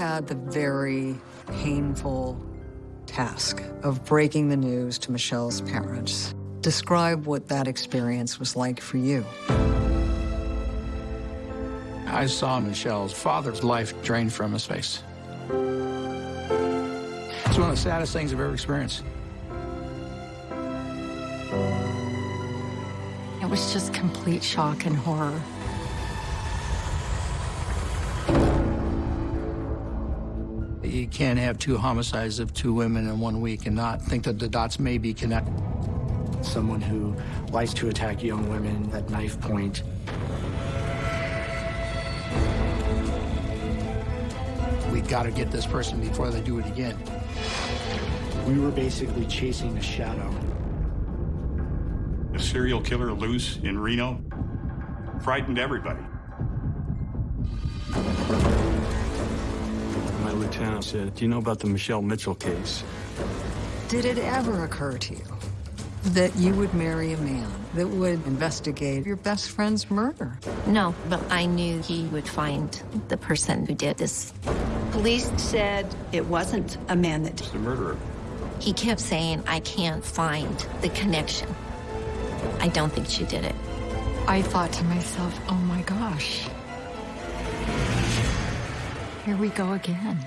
had the very painful task of breaking the news to Michelle's parents. Describe what that experience was like for you. I saw Michelle's father's life drained from his face. It's one of the saddest things I've ever experienced. It was just complete shock and horror. Can't have two homicides of two women in one week and not think that the dots may be connected. Someone who likes to attack young women at knife point. We've got to get this person before they do it again. We were basically chasing a shadow. A serial killer loose in Reno frightened everybody. My lieutenant said, do you know about the Michelle Mitchell case? Did it ever occur to you that you would marry a man that would investigate your best friend's murder? No, but I knew he would find the person who did this. Police said it wasn't a man that The murderer. He kept saying, I can't find the connection. I don't think she did it. I thought to myself, oh my gosh. Here we go again.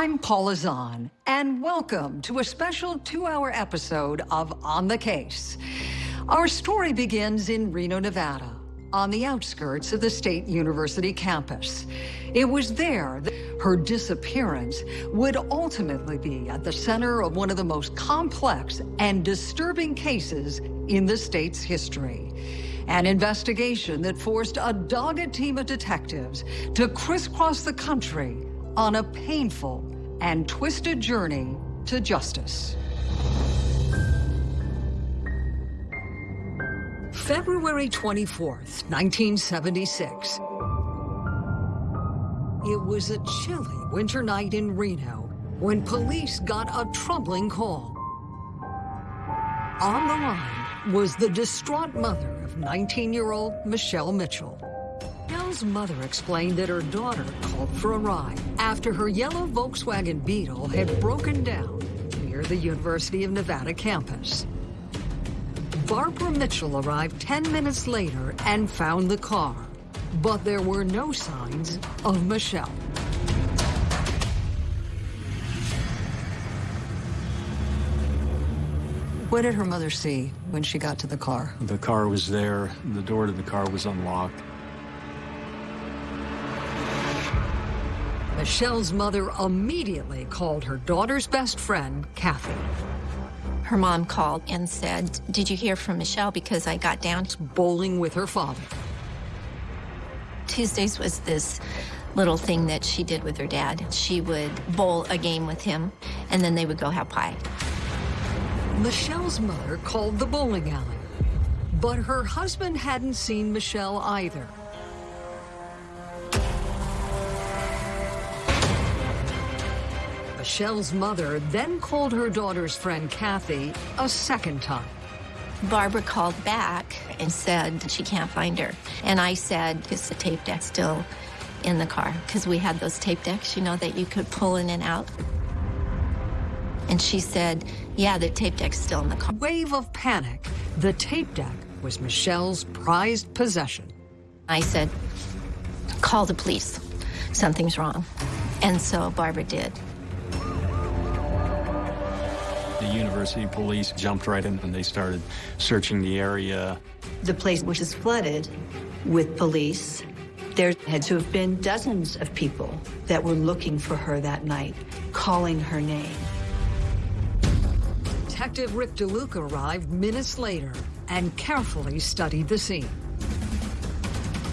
I'm Paula Zahn, and welcome to a special two-hour episode of On the Case. Our story begins in Reno, Nevada, on the outskirts of the State University campus. It was there that her disappearance would ultimately be at the center of one of the most complex and disturbing cases in the state's history. An investigation that forced a dogged team of detectives to crisscross the country on a painful and twisted journey to justice. February 24th, 1976. It was a chilly winter night in Reno when police got a troubling call. On the line was the distraught mother of 19-year-old Michelle Mitchell. Michelle's mother explained that her daughter called for a ride after her yellow Volkswagen Beetle had broken down near the University of Nevada campus. Barbara Mitchell arrived 10 minutes later and found the car, but there were no signs of Michelle. What did her mother see when she got to the car? The car was there. The door to the car was unlocked. Michelle's mother immediately called her daughter's best friend, Kathy. Her mom called and said, did you hear from Michelle? Because I got down. To bowling with her father. Tuesdays was this little thing that she did with her dad. She would bowl a game with him, and then they would go have pie. Michelle's mother called the bowling alley, but her husband hadn't seen Michelle either. Michelle's mother then called her daughter's friend Kathy a second time. Barbara called back and said she can't find her. And I said, is the tape deck still in the car? Because we had those tape decks, you know, that you could pull in and out. And she said, yeah, the tape deck's still in the car. Wave of panic. The tape deck was Michelle's prized possession. I said, call the police. Something's wrong. And so Barbara did. University police jumped right in and they started searching the area. the place which is flooded with police. There had to have been dozens of people that were looking for her that night, calling her name. Detective Rick DeLuca arrived minutes later and carefully studied the scene.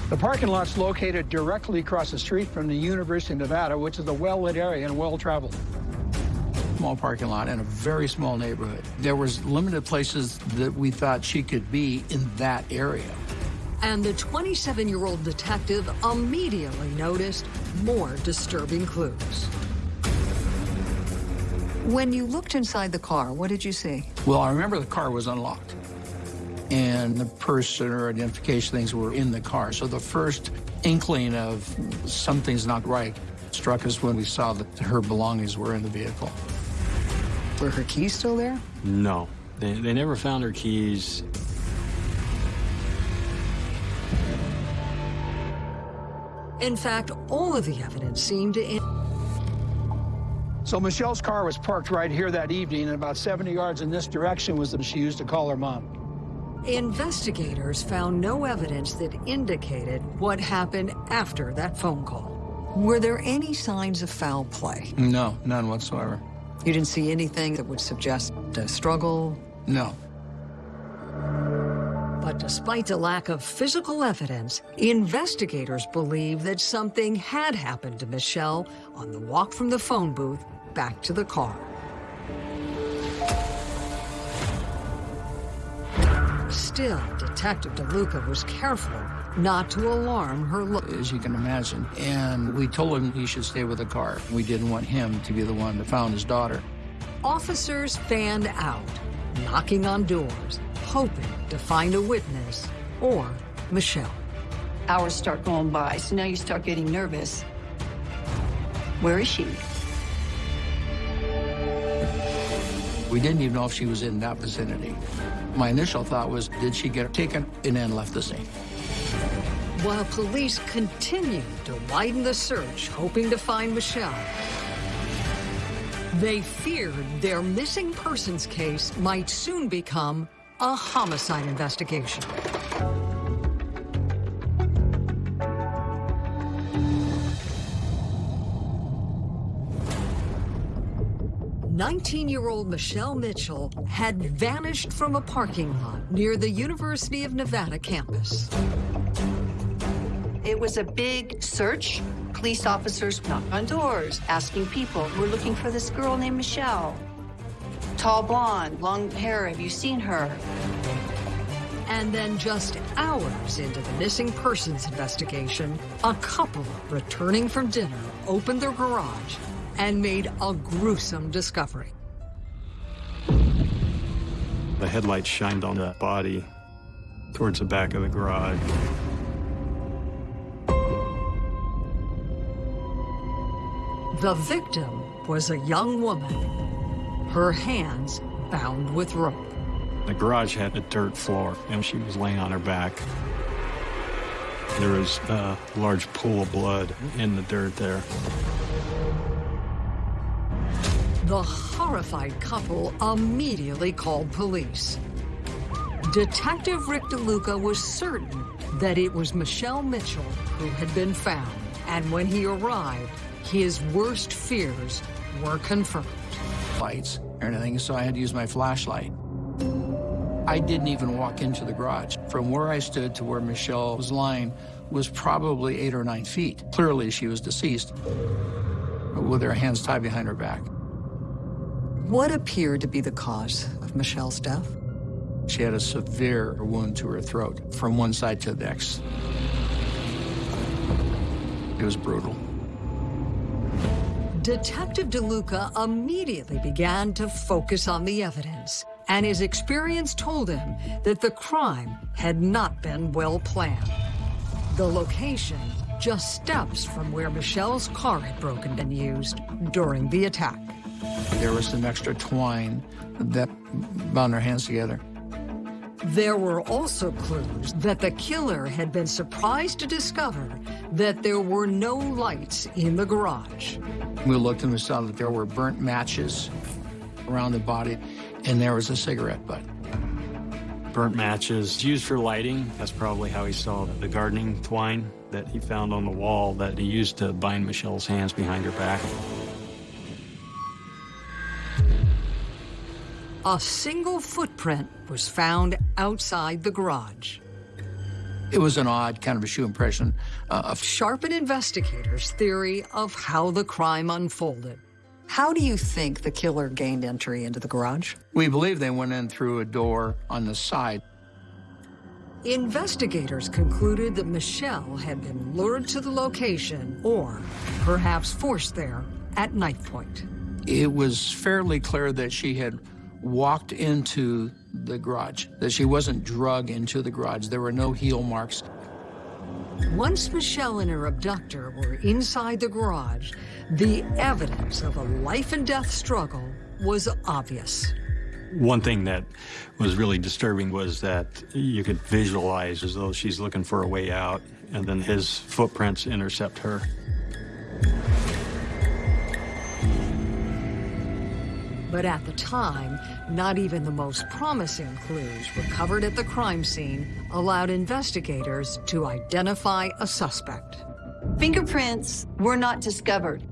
The parking lot's located directly across the street from the University of Nevada, which is a well-lit area and well-traveled. Small parking lot in a very small neighborhood. There was limited places that we thought she could be in that area. and the 27-year-old detective immediately noticed more disturbing clues. When you looked inside the car, what did you see? Well, I remember the car was unlocked, and the person or identification things were in the car. So the first inkling of something's not right struck us when we saw that her belongings were in the vehicle. Were her keys still there? No, they, they never found her keys. In fact, all of the evidence seemed to... So Michelle's car was parked right here that evening, and about 70 yards in this direction was the she used to call her mom. Investigators found no evidence that indicated what happened after that phone call. Were there any signs of foul play? No, none whatsoever. You didn't see anything that would suggest a struggle? No. But despite the lack of physical evidence, investigators believe that something had happened to Michelle on the walk from the phone booth back to the car. Still, Detective DeLuca was careful not to alarm her look. As you can imagine. And we told him he should stay with the car. We didn't want him to be the one that found his daughter. Officers fanned out, knocking on doors, hoping to find a witness or Michelle. Hours start going by, so now you start getting nervous. Where is she? We didn't even know if she was in that vicinity. My initial thought was, did she get taken and then left the scene? While police continued to widen the search, hoping to find Michelle, they feared their missing persons case might soon become a homicide investigation. 19-year-old Michelle Mitchell had vanished from a parking lot near the University of Nevada campus. It was a big search. Police officers knocked on doors, asking people, we're looking for this girl named Michelle. Tall blonde, long hair, have you seen her? And then just hours into the missing persons investigation, a couple returning from dinner opened their garage and made a gruesome discovery. The headlights shined on the body towards the back of the garage. The victim was a young woman, her hands bound with rope. The garage had a dirt floor, and she was laying on her back. There was a large pool of blood in the dirt there. The horrified couple immediately called police. Detective Rick DeLuca was certain that it was Michelle Mitchell who had been found, and when he arrived, his worst fears were confirmed. Lights or anything, so I had to use my flashlight. I didn't even walk into the garage. From where I stood to where Michelle was lying was probably eight or nine feet. Clearly, she was deceased with her hands tied behind her back. What appeared to be the cause of Michelle's death? She had a severe wound to her throat from one side to the next. It was brutal. Detective DeLuca immediately began to focus on the evidence, and his experience told him that the crime had not been well planned. The location just steps from where Michelle's car had broken and used during the attack. There was some extra twine that bound their hands together. There were also clues that the killer had been surprised to discover that there were no lights in the garage. We looked and we saw that there were burnt matches around the body, and there was a cigarette butt. Burnt matches used for lighting. That's probably how he saw the gardening twine that he found on the wall that he used to bind Michelle's hands behind her back. A single footprint was found outside the garage. It was an odd kind of a shoe impression uh, of Sharpen investigators' theory of how the crime unfolded. How do you think the killer gained entry into the garage? We believe they went in through a door on the side. Investigators concluded that Michelle had been lured to the location or perhaps forced there at knife point. It was fairly clear that she had walked into the garage, that she wasn't drug into the garage. There were no heel marks. Once Michelle and her abductor were inside the garage, the evidence of a life and death struggle was obvious. One thing that was really disturbing was that you could visualize as though she's looking for a way out, and then his footprints intercept her. But at the time, not even the most promising clues recovered at the crime scene allowed investigators to identify a suspect. Fingerprints were not discovered.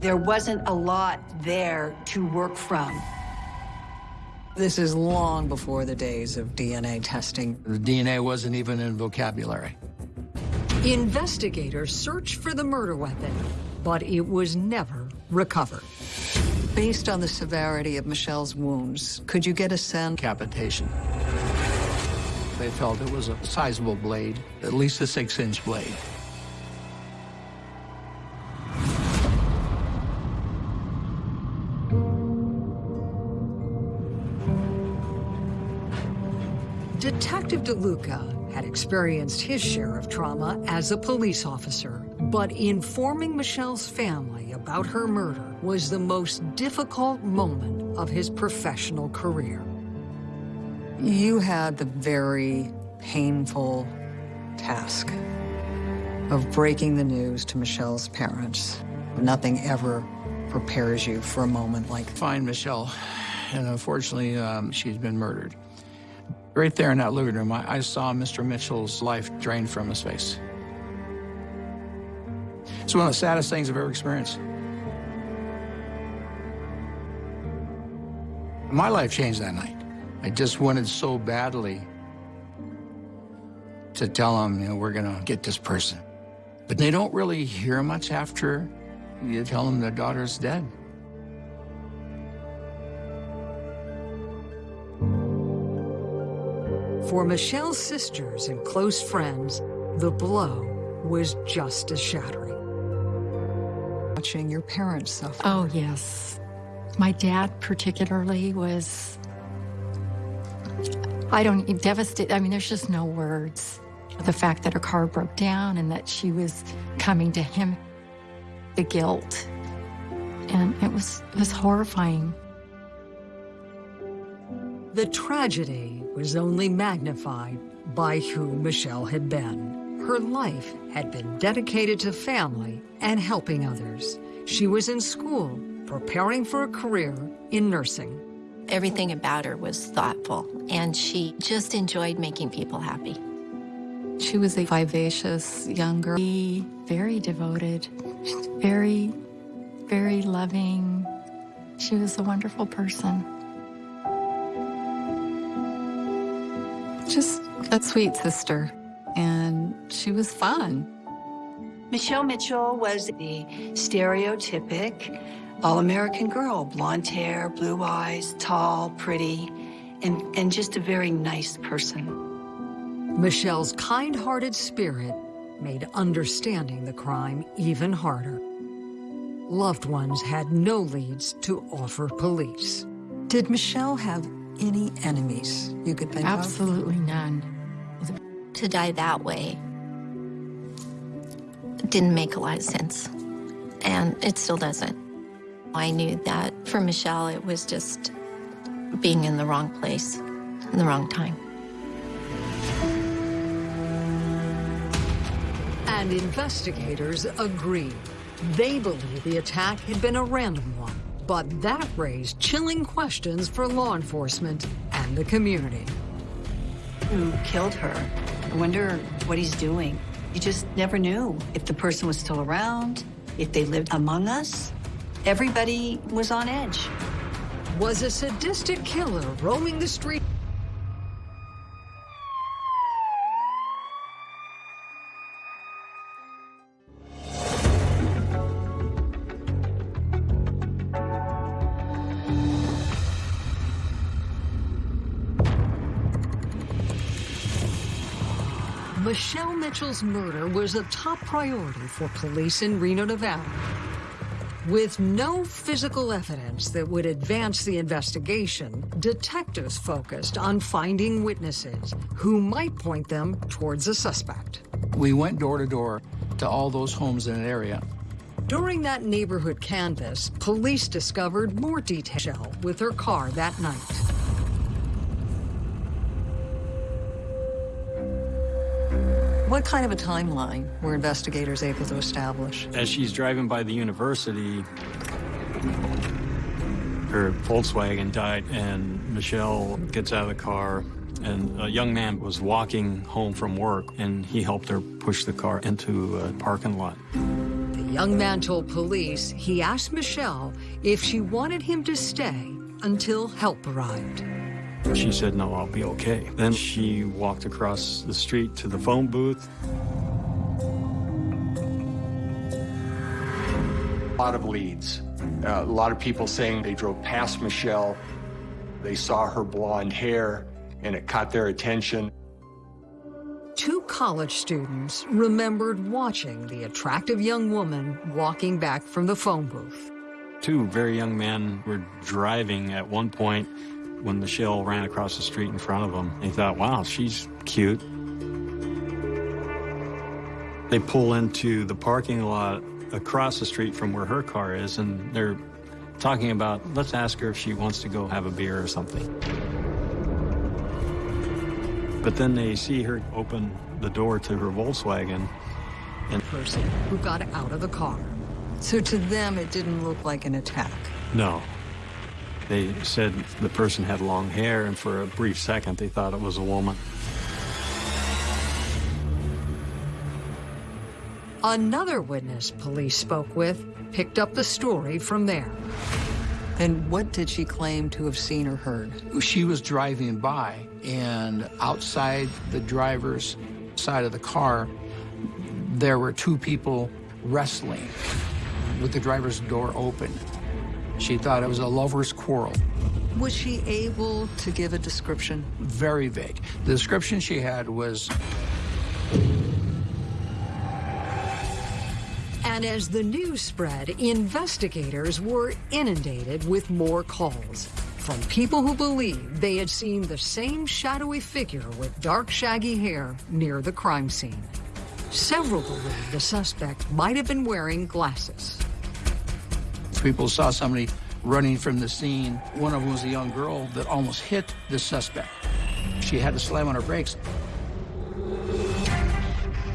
There wasn't a lot there to work from. This is long before the days of DNA testing. The DNA wasn't even in vocabulary. Investigators searched for the murder weapon, but it was never recovered. Based on the severity of Michelle's wounds, could you get a sense? Capitation. They felt it was a sizable blade, at least a six-inch blade. Detective DeLuca had experienced his share of trauma as a police officer, but informing Michelle's family about her murder was the most difficult moment of his professional career. You had the very painful task of breaking the news to Michelle's parents. Nothing ever prepares you for a moment like Find Michelle, and unfortunately, um, she's been murdered. Right there in that living room, I, I saw Mr. Mitchell's life drained from his face. It's one of the saddest things I've ever experienced. My life changed that night. I just wanted so badly to tell them, you know, we're gonna get this person. But they don't really hear much after you tell them their daughter's dead. For Michelle's sisters and close friends, the blow was just as shattering. Watching your parents suffer. Oh, yes. My dad particularly was, I don't, devastated. I mean, there's just no words. The fact that her car broke down and that she was coming to him, the guilt. And it was, it was horrifying. The tragedy was only magnified by who Michelle had been. Her life had been dedicated to family and helping others. She was in school, preparing for a career in nursing. Everything about her was thoughtful, and she just enjoyed making people happy. She was a vivacious young girl, very devoted, very, very loving. She was a wonderful person. Just a sweet sister, and she was fun. Michelle Mitchell was the stereotypic all-American girl, blonde hair, blue eyes, tall, pretty, and, and just a very nice person. Michelle's kind-hearted spirit made understanding the crime even harder. Loved ones had no leads to offer police. Did Michelle have any enemies you could think Absolutely none. To die that way didn't make a lot of sense, and it still doesn't. I knew that for Michelle, it was just being in the wrong place, in the wrong time. And investigators agree. They believe the attack had been a random one, but that raised chilling questions for law enforcement and the community. Who killed her? I wonder what he's doing. You just never knew if the person was still around, if they lived among us. Everybody was on edge. Was a sadistic killer roaming the street? Mitchell's murder was a top priority for police in Reno, Nevada. With no physical evidence that would advance the investigation, detectives focused on finding witnesses who might point them towards a suspect. We went door to door to all those homes in an area. During that neighborhood canvass, police discovered more detail with her car that night. What kind of a timeline were investigators able to establish? As she's driving by the university, her Volkswagen died, and Michelle gets out of the car, and a young man was walking home from work, and he helped her push the car into a parking lot. The young man told police he asked Michelle if she wanted him to stay until help arrived. She said, no, I'll be okay. Then she walked across the street to the phone booth. A lot of leads. Uh, a lot of people saying they drove past Michelle, they saw her blonde hair, and it caught their attention. Two college students remembered watching the attractive young woman walking back from the phone booth. Two very young men were driving at one point when Michelle ran across the street in front of them. He thought, wow, she's cute. They pull into the parking lot across the street from where her car is, and they're talking about, let's ask her if she wants to go have a beer or something. But then they see her open the door to her Volkswagen. And person who got out of the car. So to them, it didn't look like an attack. No, they said the person had long hair, and for a brief second, they thought it was a woman. Another witness police spoke with picked up the story from there. And what did she claim to have seen or heard? She was driving by, and outside the driver's side of the car, there were two people wrestling with the driver's door open. She thought it was a lover's quarrel. Was she able to give a description? Very vague. The description she had was... And as the news spread, investigators were inundated with more calls from people who believed they had seen the same shadowy figure with dark, shaggy hair near the crime scene. Several believed the suspect might have been wearing glasses. People saw somebody running from the scene. One of them was a young girl that almost hit the suspect. She had to slam on her brakes.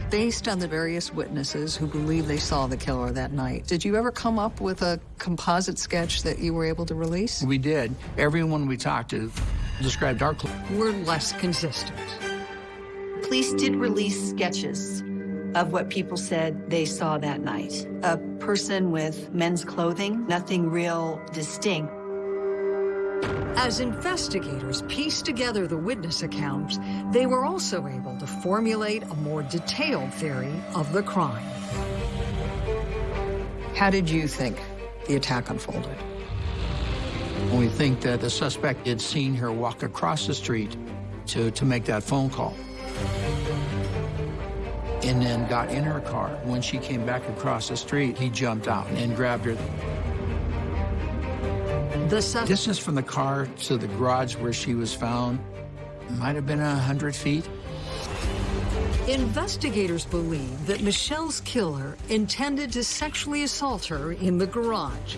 Based on the various witnesses who believe they saw the killer that night, did you ever come up with a composite sketch that you were able to release? We did. Everyone we talked to described our clue. Were less consistent. Police did release sketches of what people said they saw that night. A person with men's clothing, nothing real distinct. As investigators pieced together the witness accounts, they were also able to formulate a more detailed theory of the crime. How did you think the attack unfolded? We think that the suspect had seen her walk across the street to, to make that phone call and then got in her car. When she came back across the street, he jumped out and grabbed her. The distance from the car to the garage where she was found might have been a hundred feet. Investigators believe that Michelle's killer intended to sexually assault her in the garage,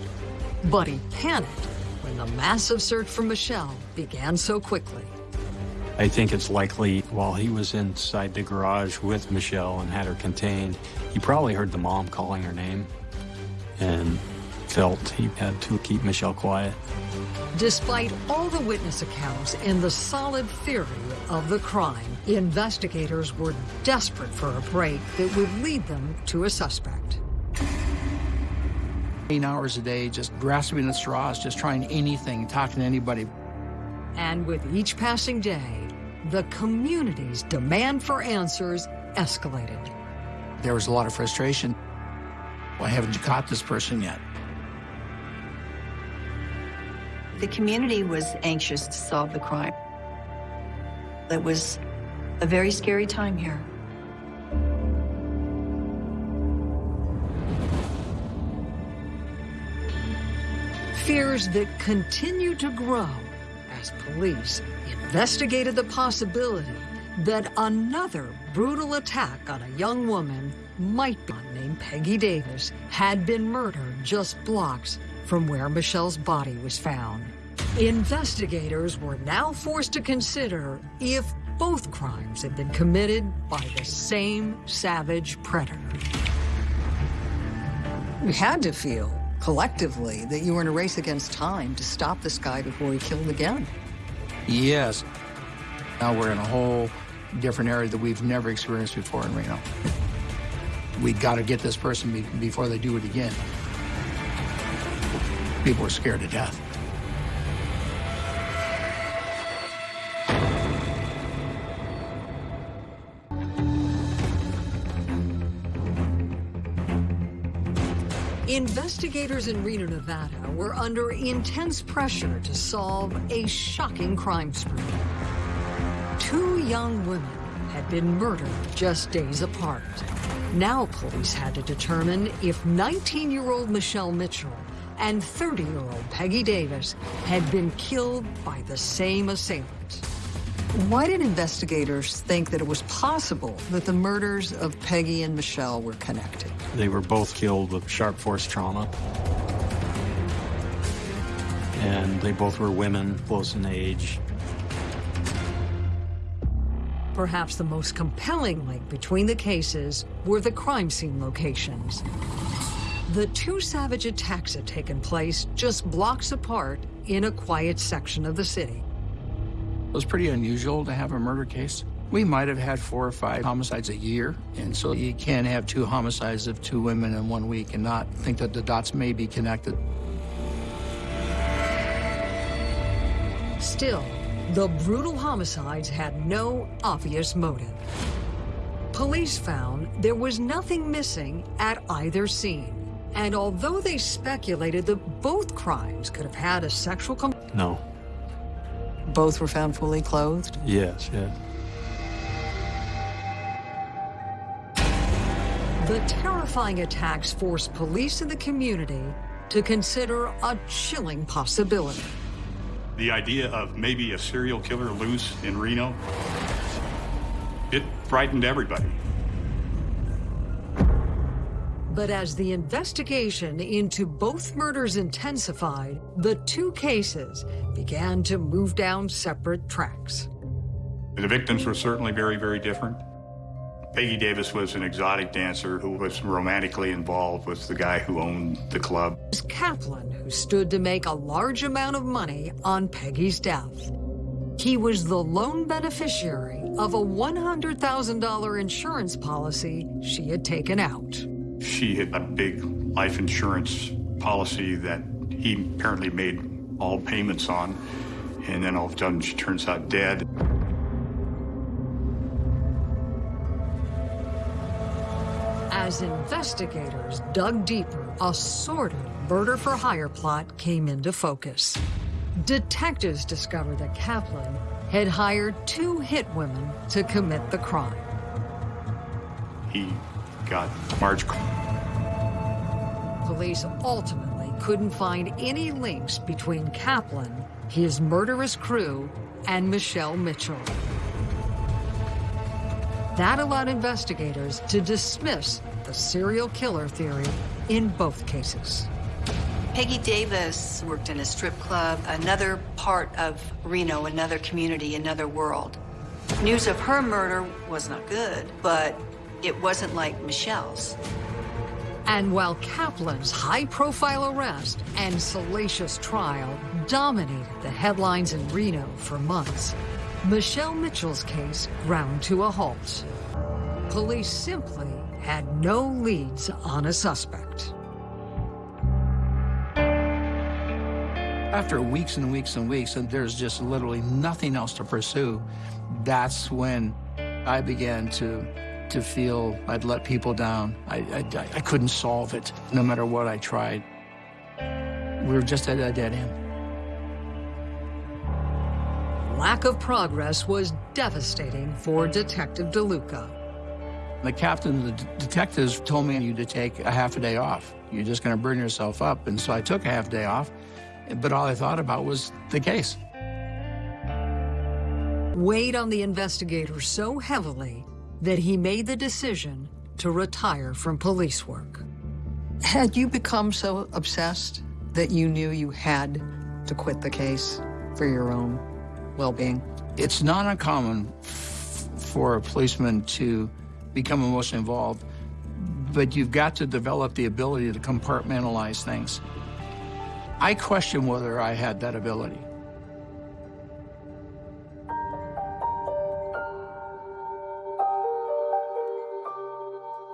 but he panicked when the massive search for Michelle began so quickly. I think it's likely while he was inside the garage with Michelle and had her contained, he probably heard the mom calling her name and felt he had to keep Michelle quiet. Despite all the witness accounts and the solid theory of the crime, investigators were desperate for a break that would lead them to a suspect. Eight hours a day, just grasping at straws, just trying anything, talking to anybody. And with each passing day, the community's demand for answers escalated. There was a lot of frustration. Why haven't you caught this person yet? The community was anxious to solve the crime. It was a very scary time here. Fears that continue to grow police investigated the possibility that another brutal attack on a young woman might be named Peggy Davis had been murdered just blocks from where Michelle's body was found. Investigators were now forced to consider if both crimes had been committed by the same savage predator. We had to feel, collectively, that you were in a race against time to stop this guy before he killed again. Yes. Now we're in a whole different area that we've never experienced before in Reno. We got to get this person be before they do it again. People are scared to death. Investigators in Reno, Nevada were under intense pressure to solve a shocking crime spree. Two young women had been murdered just days apart. Now police had to determine if 19-year-old Michelle Mitchell and 30-year-old Peggy Davis had been killed by the same assailant. Why did investigators think that it was possible that the murders of Peggy and Michelle were connected? They were both killed with sharp force trauma. And they both were women, close in age. Perhaps the most compelling link between the cases were the crime scene locations. The two savage attacks had taken place just blocks apart in a quiet section of the city. It was pretty unusual to have a murder case. We might have had four or five homicides a year, and so you can't have two homicides of two women in one week and not think that the dots may be connected. Still, the brutal homicides had no obvious motive. Police found there was nothing missing at either scene. And although they speculated that both crimes could have had a sexual component, No. Both were found fully clothed. Yes, yes. The terrifying attacks forced police in the community to consider a chilling possibility. The idea of maybe a serial killer loose in Reno, it frightened everybody. But as the investigation into both murders intensified, the two cases began to move down separate tracks. The victims were certainly very, very different. Peggy Davis was an exotic dancer who was romantically involved with the guy who owned the club. It was Kaplan who stood to make a large amount of money on Peggy's death. He was the lone beneficiary of a $100,000 insurance policy she had taken out. She had a big life insurance policy that he apparently made all payments on, and then all of a sudden she turns out dead. As investigators dug deeper, a sordid murder-for-hire plot came into focus. Detectives discovered that Kaplan had hired two hit women to commit the crime. He got Marge. Police ultimately couldn't find any links between Kaplan, his murderous crew, and Michelle Mitchell. That allowed investigators to dismiss the serial killer theory in both cases. Peggy Davis worked in a strip club, another part of Reno, another community, another world. News of her murder was not good, but it wasn't like Michelle's. And while Kaplan's high-profile arrest and salacious trial dominated the headlines in Reno for months, Michelle Mitchell's case ground to a halt. Police simply had no leads on a suspect. After weeks and weeks and weeks, and there's just literally nothing else to pursue, that's when I began to to feel I'd let people down. I, I, I couldn't solve it, no matter what I tried. We were just at a dead end. Lack of progress was devastating for Detective DeLuca. The captain and the detectives told me you to take a half a day off. You're just going to burn yourself up. And so I took a half day off, but all I thought about was the case. Weighed on the investigator so heavily that he made the decision to retire from police work. Had you become so obsessed that you knew you had to quit the case for your own well-being? It's not uncommon for a policeman to become emotionally involved, but you've got to develop the ability to compartmentalize things. I question whether I had that ability.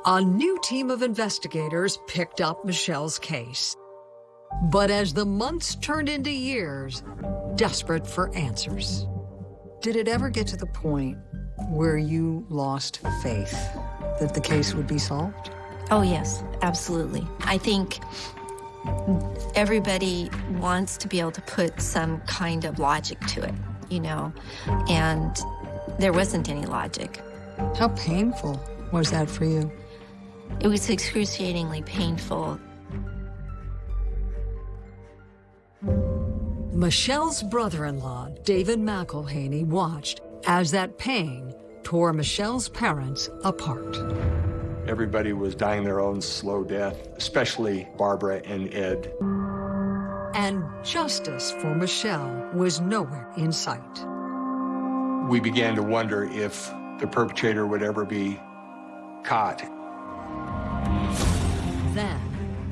A new team of investigators picked up Michelle's case. But as the months turned into years, desperate for answers. Did it ever get to the point where you lost faith that the case would be solved? Oh, yes, absolutely. I think everybody wants to be able to put some kind of logic to it, you know, and there wasn't any logic. How painful was that for you? It was excruciatingly painful. Michelle's brother-in-law, David McElhaney, watched as that pain tore Michelle's parents apart. Everybody was dying their own slow death, especially Barbara and Ed. And justice for Michelle was nowhere in sight. We began to wonder if the perpetrator would ever be caught. Then,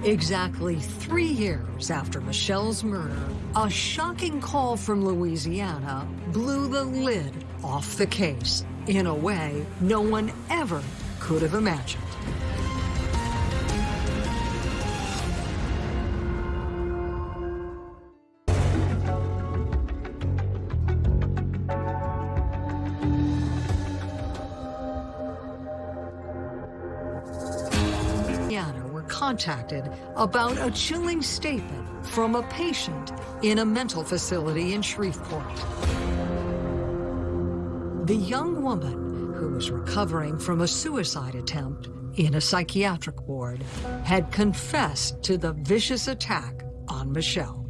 exactly three years after Michelle's murder, a shocking call from Louisiana blew the lid off the case in a way no one ever could have imagined. Contacted about a chilling statement from a patient in a mental facility in Shreveport. The young woman, who was recovering from a suicide attempt in a psychiatric ward, had confessed to the vicious attack on Michelle.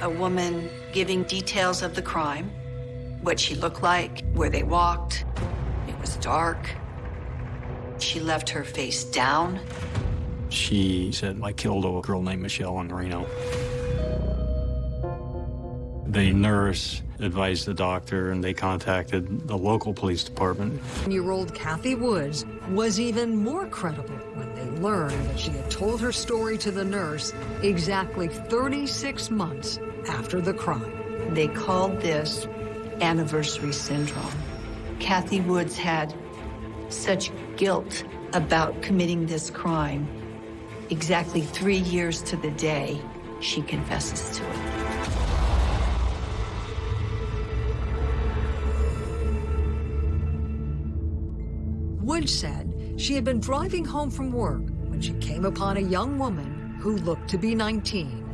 A woman giving details of the crime, what she looked like, where they walked. It was dark. She left her face down. She said, I killed a girl named Michelle in Reno. The nurse advised the doctor and they contacted the local police department. Year-old Kathy Woods was even more credible when they learned that she had told her story to the nurse exactly 36 months after the crime. They called this anniversary syndrome. Kathy Woods had such guilt about committing this crime. Exactly three years to the day, she confesses to it. Woods said she had been driving home from work when she came upon a young woman who looked to be 19.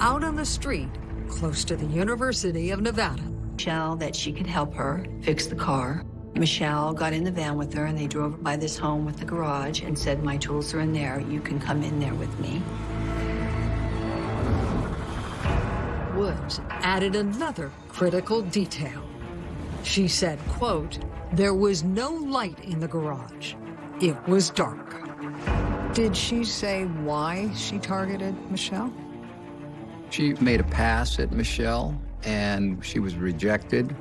Out on the street, close to the University of Nevada. Michelle that she could help her fix the car. Michelle got in the van with her and they drove by this home with the garage and said, my tools are in there. You can come in there with me. Woods added another critical detail. She said, quote, there was no light in the garage. It was dark. Did she say why she targeted Michelle? She made a pass at Michelle and she was rejected.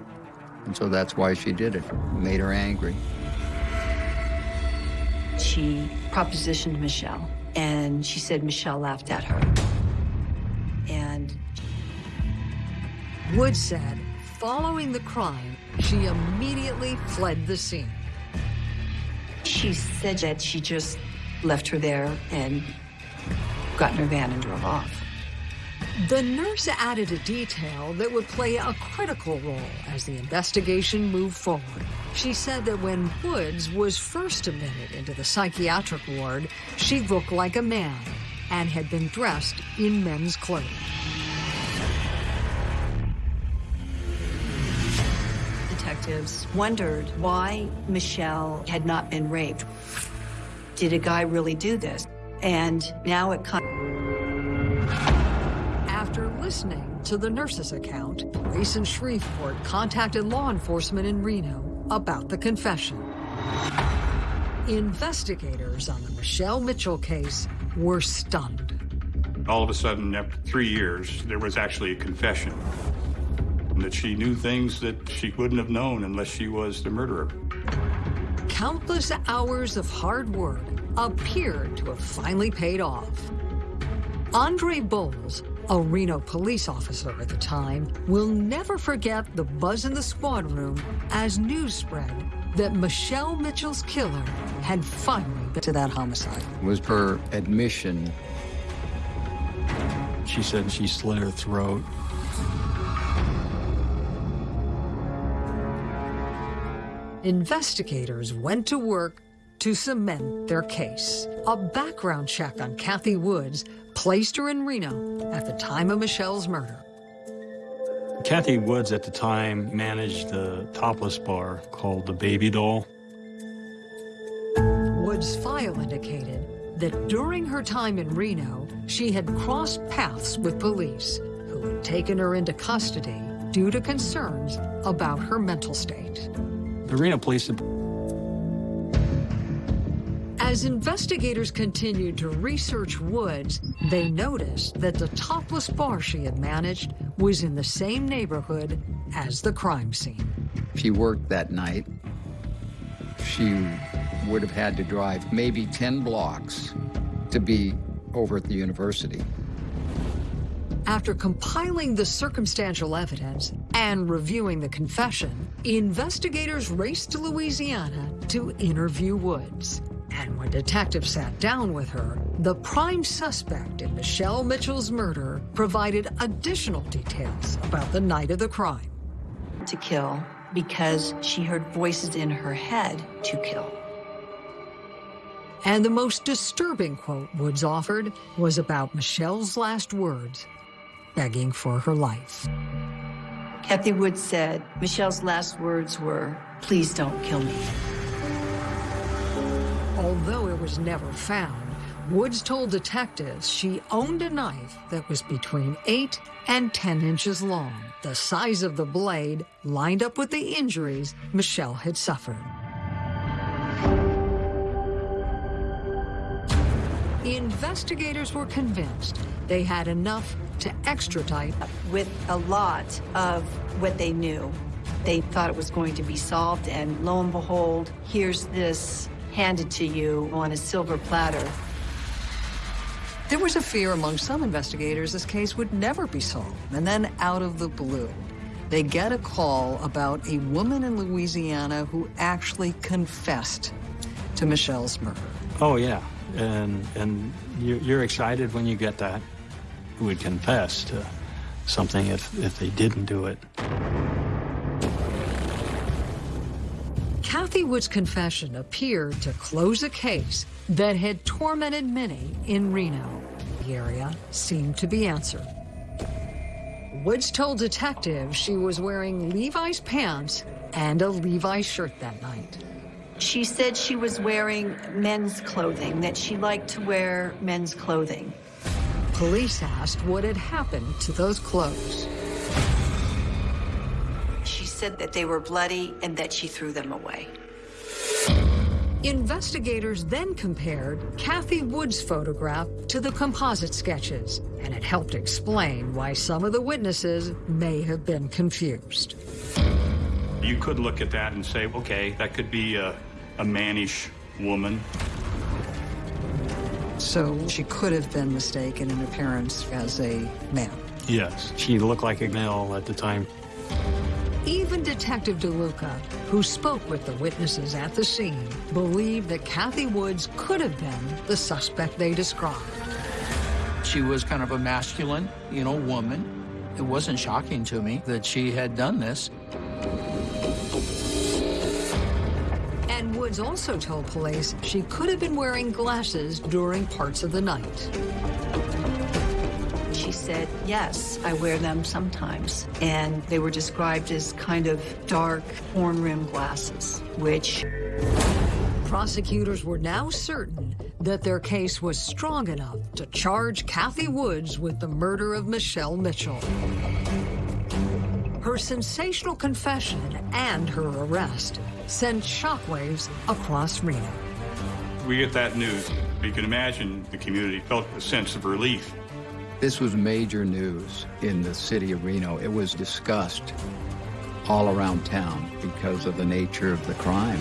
And so that's why she did it. it made her angry. She propositioned Michelle and she said Michelle laughed at her. And Wood said following the crime, she immediately fled the scene. She said that she just left her there and got in her van and drove off. The nurse added a detail that would play a critical role as the investigation moved forward. She said that when Woods was first admitted into the psychiatric ward, she looked like a man and had been dressed in men's clothes. Detectives wondered why Michelle had not been raped. Did a guy really do this? And now it comes. Listening to the nurse's account, police in Shreveport contacted law enforcement in Reno about the confession. Investigators on the Michelle Mitchell case were stunned. All of a sudden, after three years, there was actually a confession And that she knew things that she wouldn't have known unless she was the murderer. Countless hours of hard work appeared to have finally paid off. Andre Bowles, a Reno police officer at the time, will never forget the buzz in the squad room as news spread that Michelle Mitchell's killer had finally been to that homicide. It Was her admission. She said she slit her throat. Investigators went to work to cement their case. A background check on Kathy Woods placed her in Reno at the time of Michelle's murder. Kathy Woods at the time managed the topless bar called the Baby Doll. Woods' file indicated that during her time in Reno, she had crossed paths with police who had taken her into custody due to concerns about her mental state. The Reno Police As investigators continued to research Woods, they noticed that the topless bar she had managed was in the same neighborhood as the crime scene. She worked that night. She would have had to drive maybe 10 blocks to be over at the university. After compiling the circumstantial evidence and reviewing the confession, investigators raced to Louisiana to interview Woods. And when detectives sat down with her, the prime suspect in Michelle Mitchell's murder provided additional details about the night of the crime. To kill because she heard voices in her head to kill. And the most disturbing quote Woods offered was about Michelle's last words, begging for her life. Kathy Woods said Michelle's last words were, please don't kill me. Although it was never found, Woods told detectives she owned a knife that was between 8 and 10 inches long, the size of the blade lined up with the injuries Michelle had suffered. The Investigators were convinced they had enough to extradite. With a lot of what they knew, they thought it was going to be solved, and lo and behold, here's this handed to you on a silver platter. There was a fear among some investigators this case would never be solved. And then out of the blue, they get a call about a woman in Louisiana who actually confessed to Michelle's murder. Oh, yeah. And, and you- you're excited when you get that. Who would confess to something if, if they didn't do it. Kathy Wood's confession appeared to close a case that had tormented many in Reno. The area seemed to be answered. Woods told detectives she was wearing Levi's pants and a Levi's shirt that night. She said she was wearing men's clothing, that she liked to wear men's clothing. Police asked what had happened to those clothes. She said that they were bloody and that she threw them away. Investigators then compared Kathy Wood's photograph to the composite sketches, and it helped explain why some of the witnesses may have been confused. You could look at that and say, okay, that could be a, a mannish woman. So she could have been mistaken in appearance as a man. Yes. She looked like a male at the time. Even Detective DeLuca, who spoke with the witnesses at the scene, believed that Kathy Woods could have been the suspect they described. She was kind of a masculine, you know, woman. It wasn't shocking to me that she had done this. And Woods also told police she could have been wearing glasses during parts of the night. She said, yes, I wear them sometimes. And they were described as kind of dark horn rimmed glasses, which prosecutors were now certain that their case was strong enough to charge Kathy Woods with the murder of Michelle Mitchell. Her sensational confession and her arrest sent shockwaves across Reno. We get that news. You can imagine the community felt a sense of relief. This was major news in the city of Reno. It was discussed all around town because of the nature of the crime.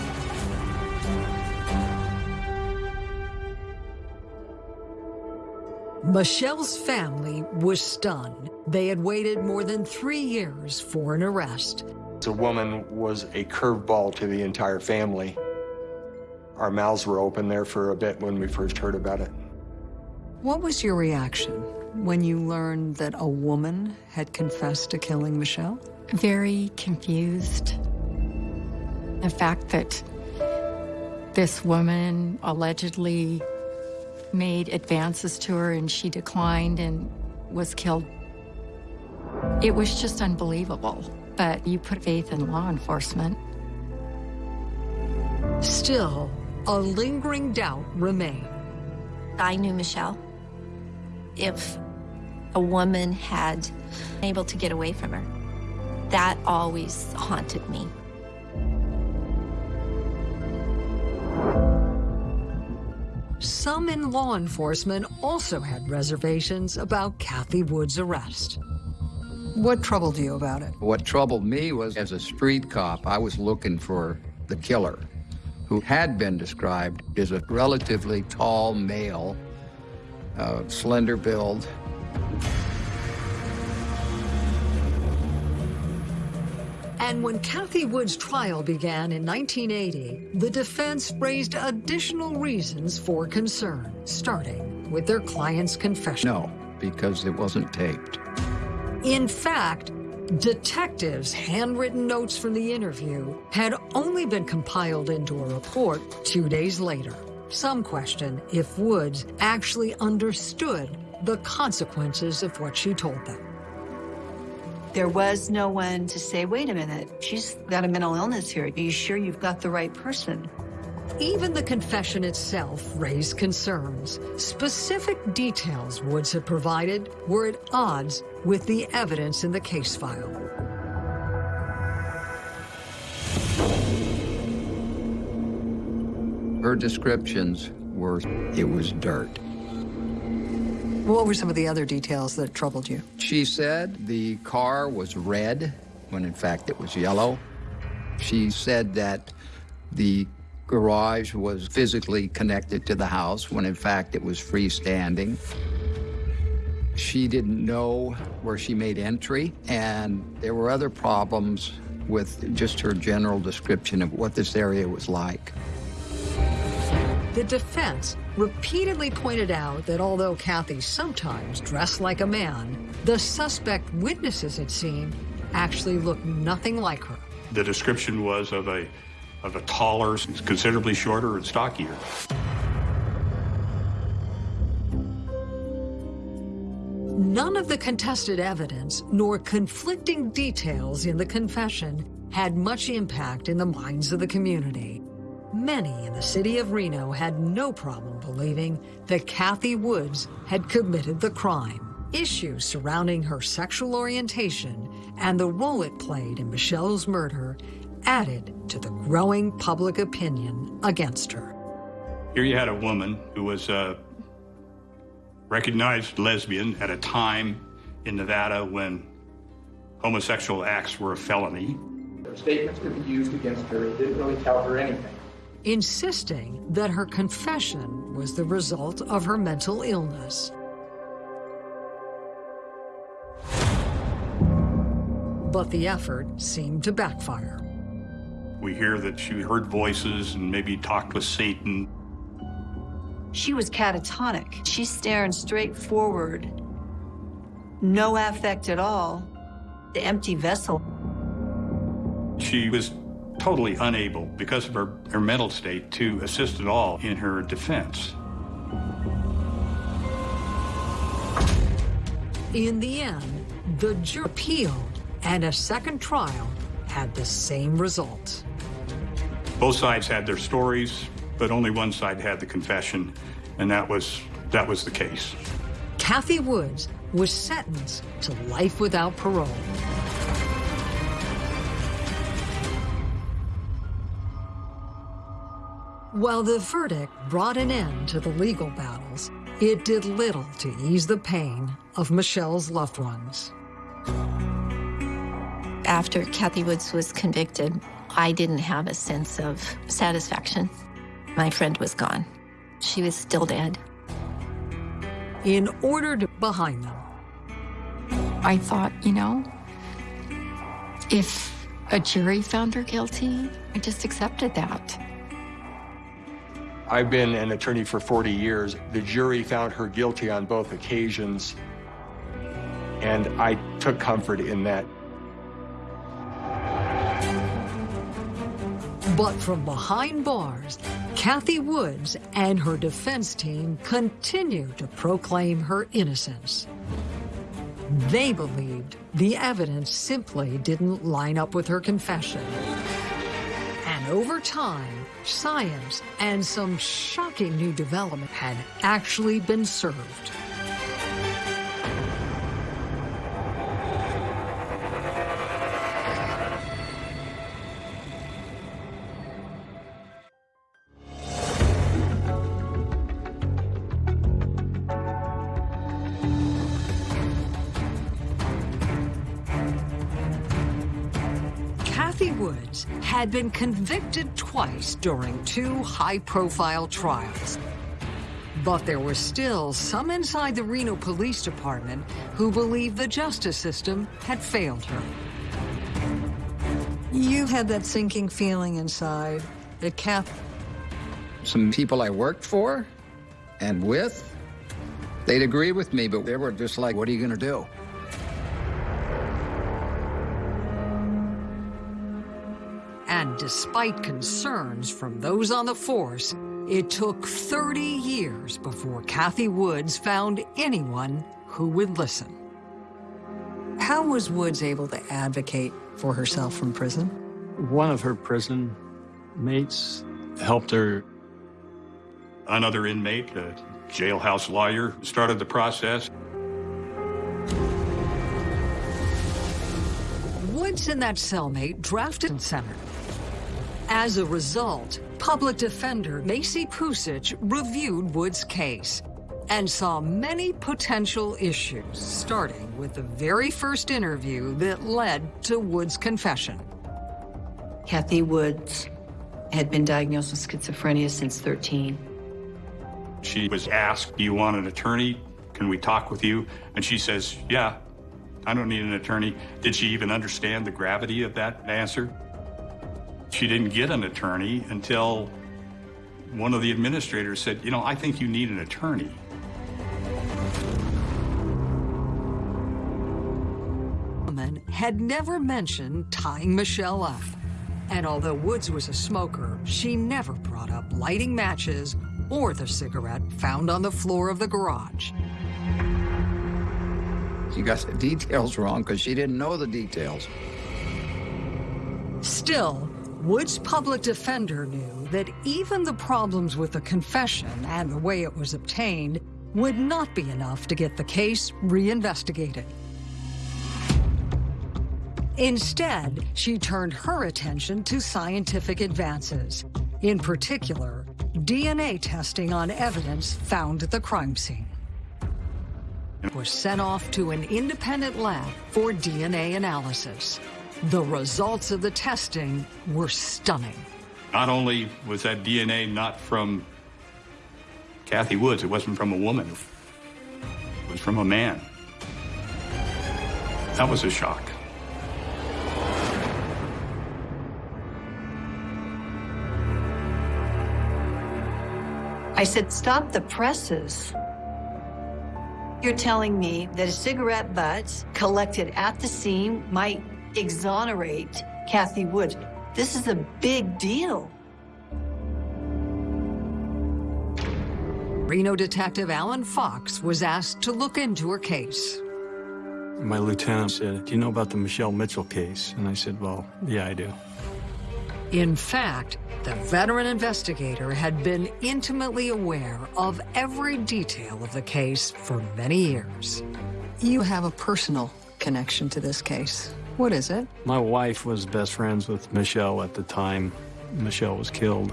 Michelle's family was stunned. They had waited more than three years for an arrest. The woman was a curveball to the entire family. Our mouths were open there for a bit when we first heard about it. What was your reaction when you learned that a woman had confessed to killing Michelle? Very confused. The fact that this woman allegedly made advances to her and she declined and was killed. It was just unbelievable. But you put faith in law enforcement. Still, a lingering doubt remained. I knew Michelle. If a woman had been able to get away from her, that always haunted me. Some in law enforcement also had reservations about Kathy Wood's arrest. What troubled you about it? What troubled me was, as a street cop, I was looking for the killer, who had been described as a relatively tall male, uh, slender build, And when Kathy Wood's trial began in 1980, the defense raised additional reasons for concern, starting with their client's confession. No, because it wasn't taped. In fact, detectives' handwritten notes from the interview had only been compiled into a report two days later. Some question if Woods actually understood the consequences of what she told them. There was no one to say, wait a minute, she's got a mental illness here. Are you sure you've got the right person? Even the confession itself raised concerns. Specific details Woods had provided were at odds with the evidence in the case file. Her descriptions were, it was dirt. What were some of the other details that troubled you? She said the car was red, when in fact it was yellow. She said that the garage was physically connected to the house, when in fact it was freestanding. She didn't know where she made entry, and there were other problems with just her general description of what this area was like. The defense repeatedly pointed out that although Kathy sometimes dressed like a man, the suspect witnesses had seen actually looked nothing like her. The description was of a of a taller, considerably shorter and stockier. None of the contested evidence nor conflicting details in the confession had much impact in the minds of the community. Many in the city of Reno had no problem believing that Kathy Woods had committed the crime. Issues surrounding her sexual orientation and the role it played in Michelle's murder added to the growing public opinion against her. Here you had a woman who was a recognized lesbian at a time in Nevada when homosexual acts were a felony. Her Statements could be used against her. It didn't really tell her anything. Insisting that her confession was the result of her mental illness. But the effort seemed to backfire. We hear that she heard voices and maybe talked with Satan. She was catatonic. She's staring straight forward. No affect at all. The empty vessel. She was totally unable, because of her, her mental state, to assist at all in her defense. In the end, the jury appealed, and a second trial had the same result. Both sides had their stories, but only one side had the confession, and that was that was the case. Kathy Woods was sentenced to life without parole. While the verdict brought an end to the legal battles, it did little to ease the pain of Michelle's loved ones. After Kathy Woods was convicted, I didn't have a sense of satisfaction. My friend was gone. She was still dead. In order to behind them, I thought, you know, if a jury found her guilty, I just accepted that. I've been an attorney for 40 years. The jury found her guilty on both occasions, and I took comfort in that. But from behind bars, Kathy Woods and her defense team continue to proclaim her innocence. They believed the evidence simply didn't line up with her confession. And over time, science and some shocking new development had actually been served. Had been convicted twice during two high-profile trials. But there were still some inside the Reno Police Department who believed the justice system had failed her. You had that sinking feeling inside that Kath... Some people I worked for and with, they'd agree with me, but they were just like, what are you going to do? And despite concerns from those on the force, it took 30 years before Kathy Woods found anyone who would listen. How was Woods able to advocate for herself from prison? One of her prison mates helped her. Another inmate, a jailhouse lawyer, started the process. Woods and that cellmate drafted center. As a result, public defender Maizie Pusich reviewed Wood's case and saw many potential issues, starting with the very first interview that led to Wood's confession. Kathy Woods had been diagnosed with schizophrenia since 13. She was asked, do you want an attorney? Can we talk with you? And she says, yeah, I don't need an attorney. Did she even understand the gravity of that answer? She didn't get an attorney until one of the administrators said, you know, I think you need an attorney. woman had never mentioned tying Michelle up. And although Woods was a smoker, she never brought up lighting matches or the cigarette found on the floor of the garage. She got the details wrong because she didn't know the details. Still, Woods' public defender knew that even the problems with the confession and the way it was obtained would not be enough to get the case reinvestigated. Instead, she turned her attention to scientific advances, in particular, DNA testing on evidence found at the crime scene. It was sent off to an independent lab for DNA analysis. The results of the testing were stunning. Not only was that DNA not from Kathy Woods, it wasn't from a woman, it was from a man. That was a shock. I said, stop the presses. You're telling me that a cigarette butt collected at the scene might exonerate Kathy Woods. This is a big deal. Reno detective Alan Fox was asked to look into her case. My lieutenant said, Do you know about the Michelle Mitchell case? And I said, Well, yeah, I do. In fact, the veteran investigator had been intimately aware of every detail of the case for many years. You have a personal connection to this case. What is it? My wife was best friends with Michelle at the time Michelle was killed.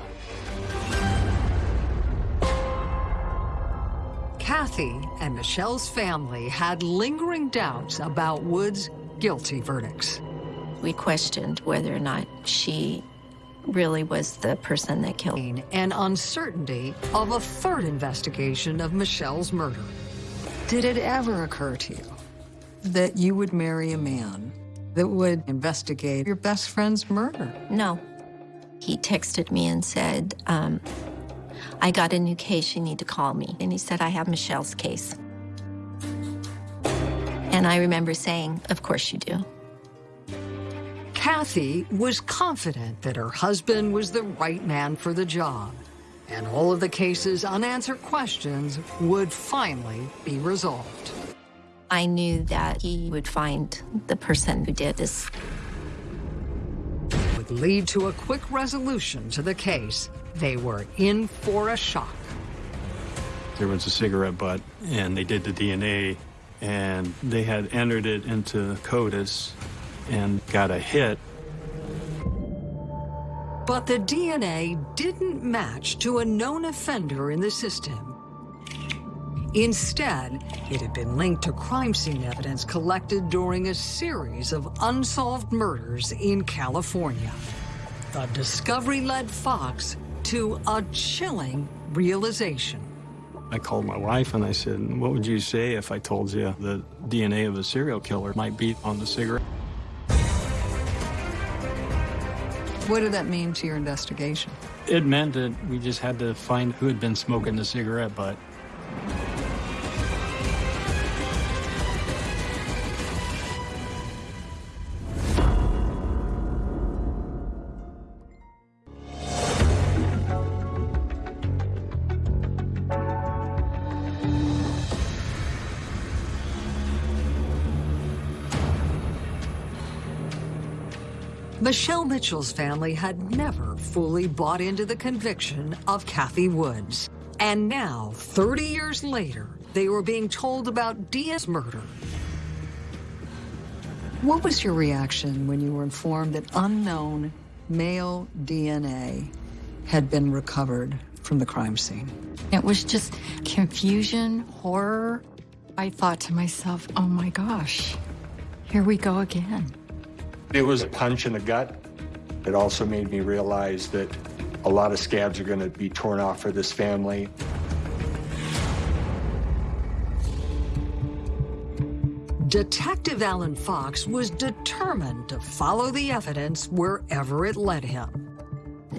Kathy and Michelle's family had lingering doubts about Wood's guilty verdicts. We questioned whether or not she really was the person that killed. An uncertainty of a third investigation of Michelle's murder. Did it ever occur to you that you would marry a man that would investigate your best friend's murder? No. He texted me and said, um, I got a new case, you need to call me. And he said, I have Michelle's case. And I remember saying, of course you do. Kathy was confident that her husband was the right man for the job, and all of the case's unanswered questions would finally be resolved. I knew that he would find the person who did this. Would lead to a quick resolution to the case. They were in for a shock. There was a cigarette butt, and they did the DNA, and they had entered it into CODIS and got a hit. But the DNA didn't match to a known offender in the system. Instead, it had been linked to crime scene evidence collected during a series of unsolved murders in California. The discovery led Fox to a chilling realization. I called my wife and I said, what would you say if I told you the DNA of a serial killer might be on the cigarette? What did that mean to your investigation? It meant that we just had to find who had been smoking the cigarette butt. Michelle Mitchell's family had never fully bought into the conviction of Kathy Woods. And now, 30 years later, they were being told about Dia's murder. What was your reaction when you were informed that unknown male DNA had been recovered from the crime scene? It was just confusion, horror. I thought to myself, oh my gosh, here we go again. It was a punch in the gut. It also made me realize that a lot of scabs are going to be torn off for this family. Detective Alan Fox was determined to follow the evidence wherever it led him.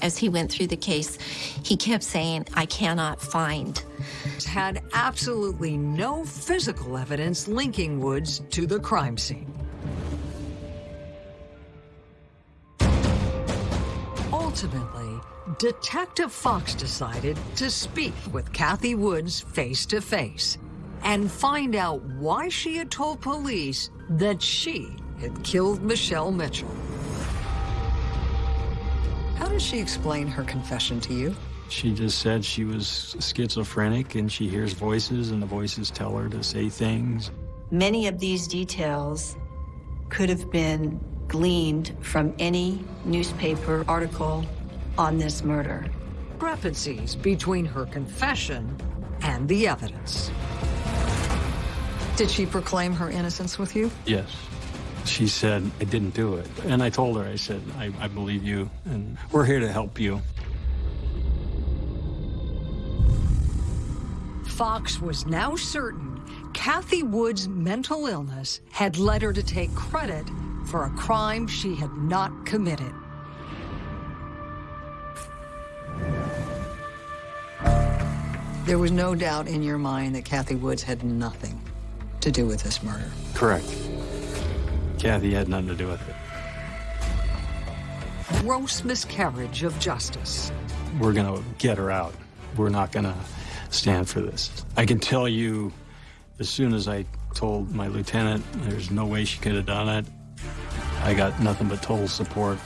As he went through the case, he kept saying, I cannot find. Had absolutely no physical evidence linking Woods to the crime scene. Ultimately, Detective Fox decided to speak with Kathy Woods face to face and find out why she had told police that she had killed Michelle Mitchell. How does she explain her confession to you? She just said she was schizophrenic and she hears voices and the voices tell her to say things. Many of these details could have been gleaned from any newspaper article on this murder. Discrepancies between her confession and the evidence. Did she proclaim her innocence with you? Yes. She said, I didn't do it. And I told her, I said, I, I believe you, and we're here to help you. Fox was now certain Kathy Wood's mental illness had led her to take credit for a crime she had not committed. There was no doubt in your mind that Kathy Woods had nothing to do with this murder. Correct. Kathy had nothing to do with it. Gross miscarriage of justice. We're going to get her out. We're not going to stand for this. I can tell you, as soon as I told my lieutenant there's no way she could have done it, I got nothing but total support.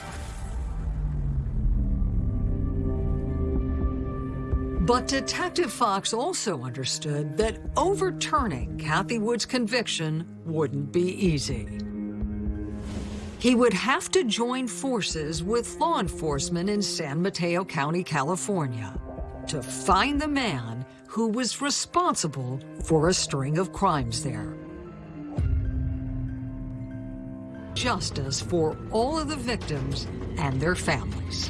But Detective Fox also understood that overturning Kathy Wood's conviction wouldn't be easy. He would have to join forces with law enforcement in San Mateo County, California, to find the man who was responsible for a string of crimes there. Justice for all of the victims and their families.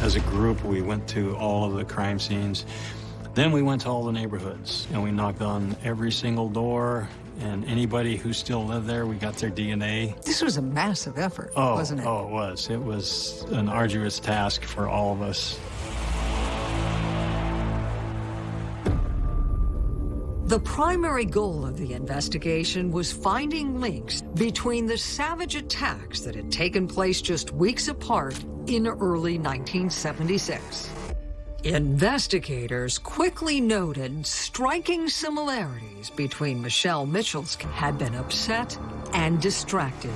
As a group, we went to all of the crime scenes. Then we went to all the neighborhoods and we knocked on every single door and anybody who still lived there, we got their DNA. This was a massive effort, oh, wasn't it? Oh, it was. It was an arduous task for all of us. The primary goal of the investigation was finding links between the savage attacks that had taken place just weeks apart in early 1976. Investigators quickly noted striking similarities between Michelle Mitchell's had been upset and distracted.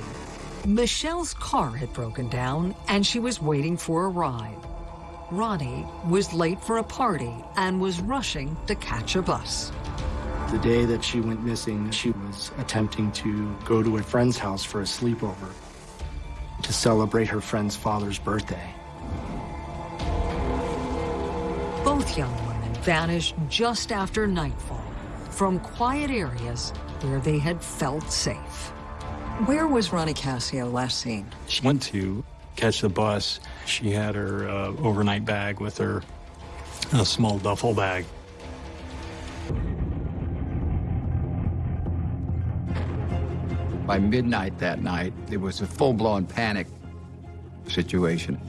Michelle's car had broken down and she was waiting for a ride. Ronnie was late for a party and was rushing to catch a bus. The day that she went missing, she was attempting to go to a friend's house for a sleepover to celebrate her friend's father's birthday. Both young women vanished just after nightfall from quiet areas where they had felt safe. Where was Ronnie Cascio last seen? She went to catch the bus. She had her uh, overnight bag with her, a small duffel bag. By midnight that night, it was a full-blown panic situation.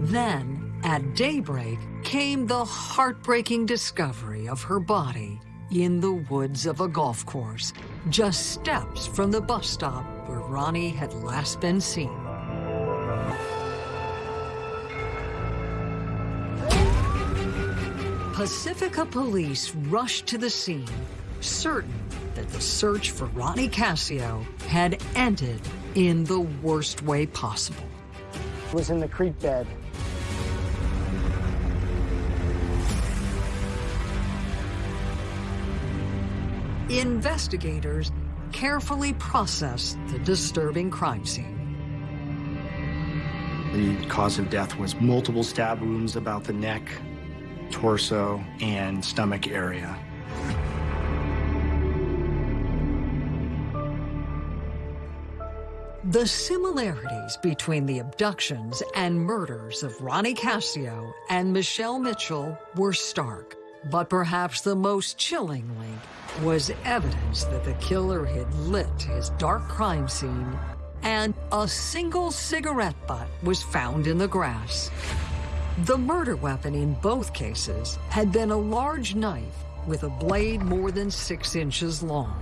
Then, at daybreak, came the heartbreaking discovery of her body in the woods of a golf course, just steps from the bus stop where Ronnie had last been seen. Pacifica police rushed to the scene, certain that the search for Ronnie Cascio had ended in the worst way possible. It was in the creek bed Investigators carefully processed the disturbing crime scene. The cause of death was multiple stab wounds about the neck, torso, and stomach area. The similarities between the abductions and murders of Ronnie Cascio and Michelle Mitchell were stark. But perhaps the most chilling link was evidence that the killer had lit his dark crime scene and a single cigarette butt was found in the grass. The murder weapon in both cases had been a large knife with a blade more than six inches long.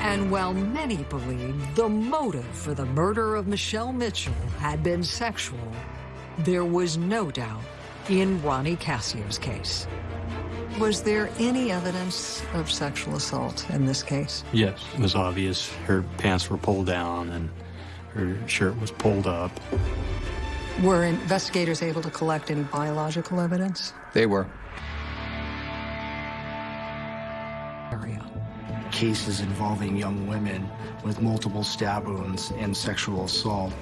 And while many believed the motive for the murder of Michelle Mitchell had been sexual, there was no doubt in Ronnie Cascio's case. Was there any evidence of sexual assault in this case? Yes, it was obvious. Her pants were pulled down and her shirt was pulled up. Were investigators able to collect any biological evidence? They were. Area. Cases involving young women with multiple stab wounds and sexual assault.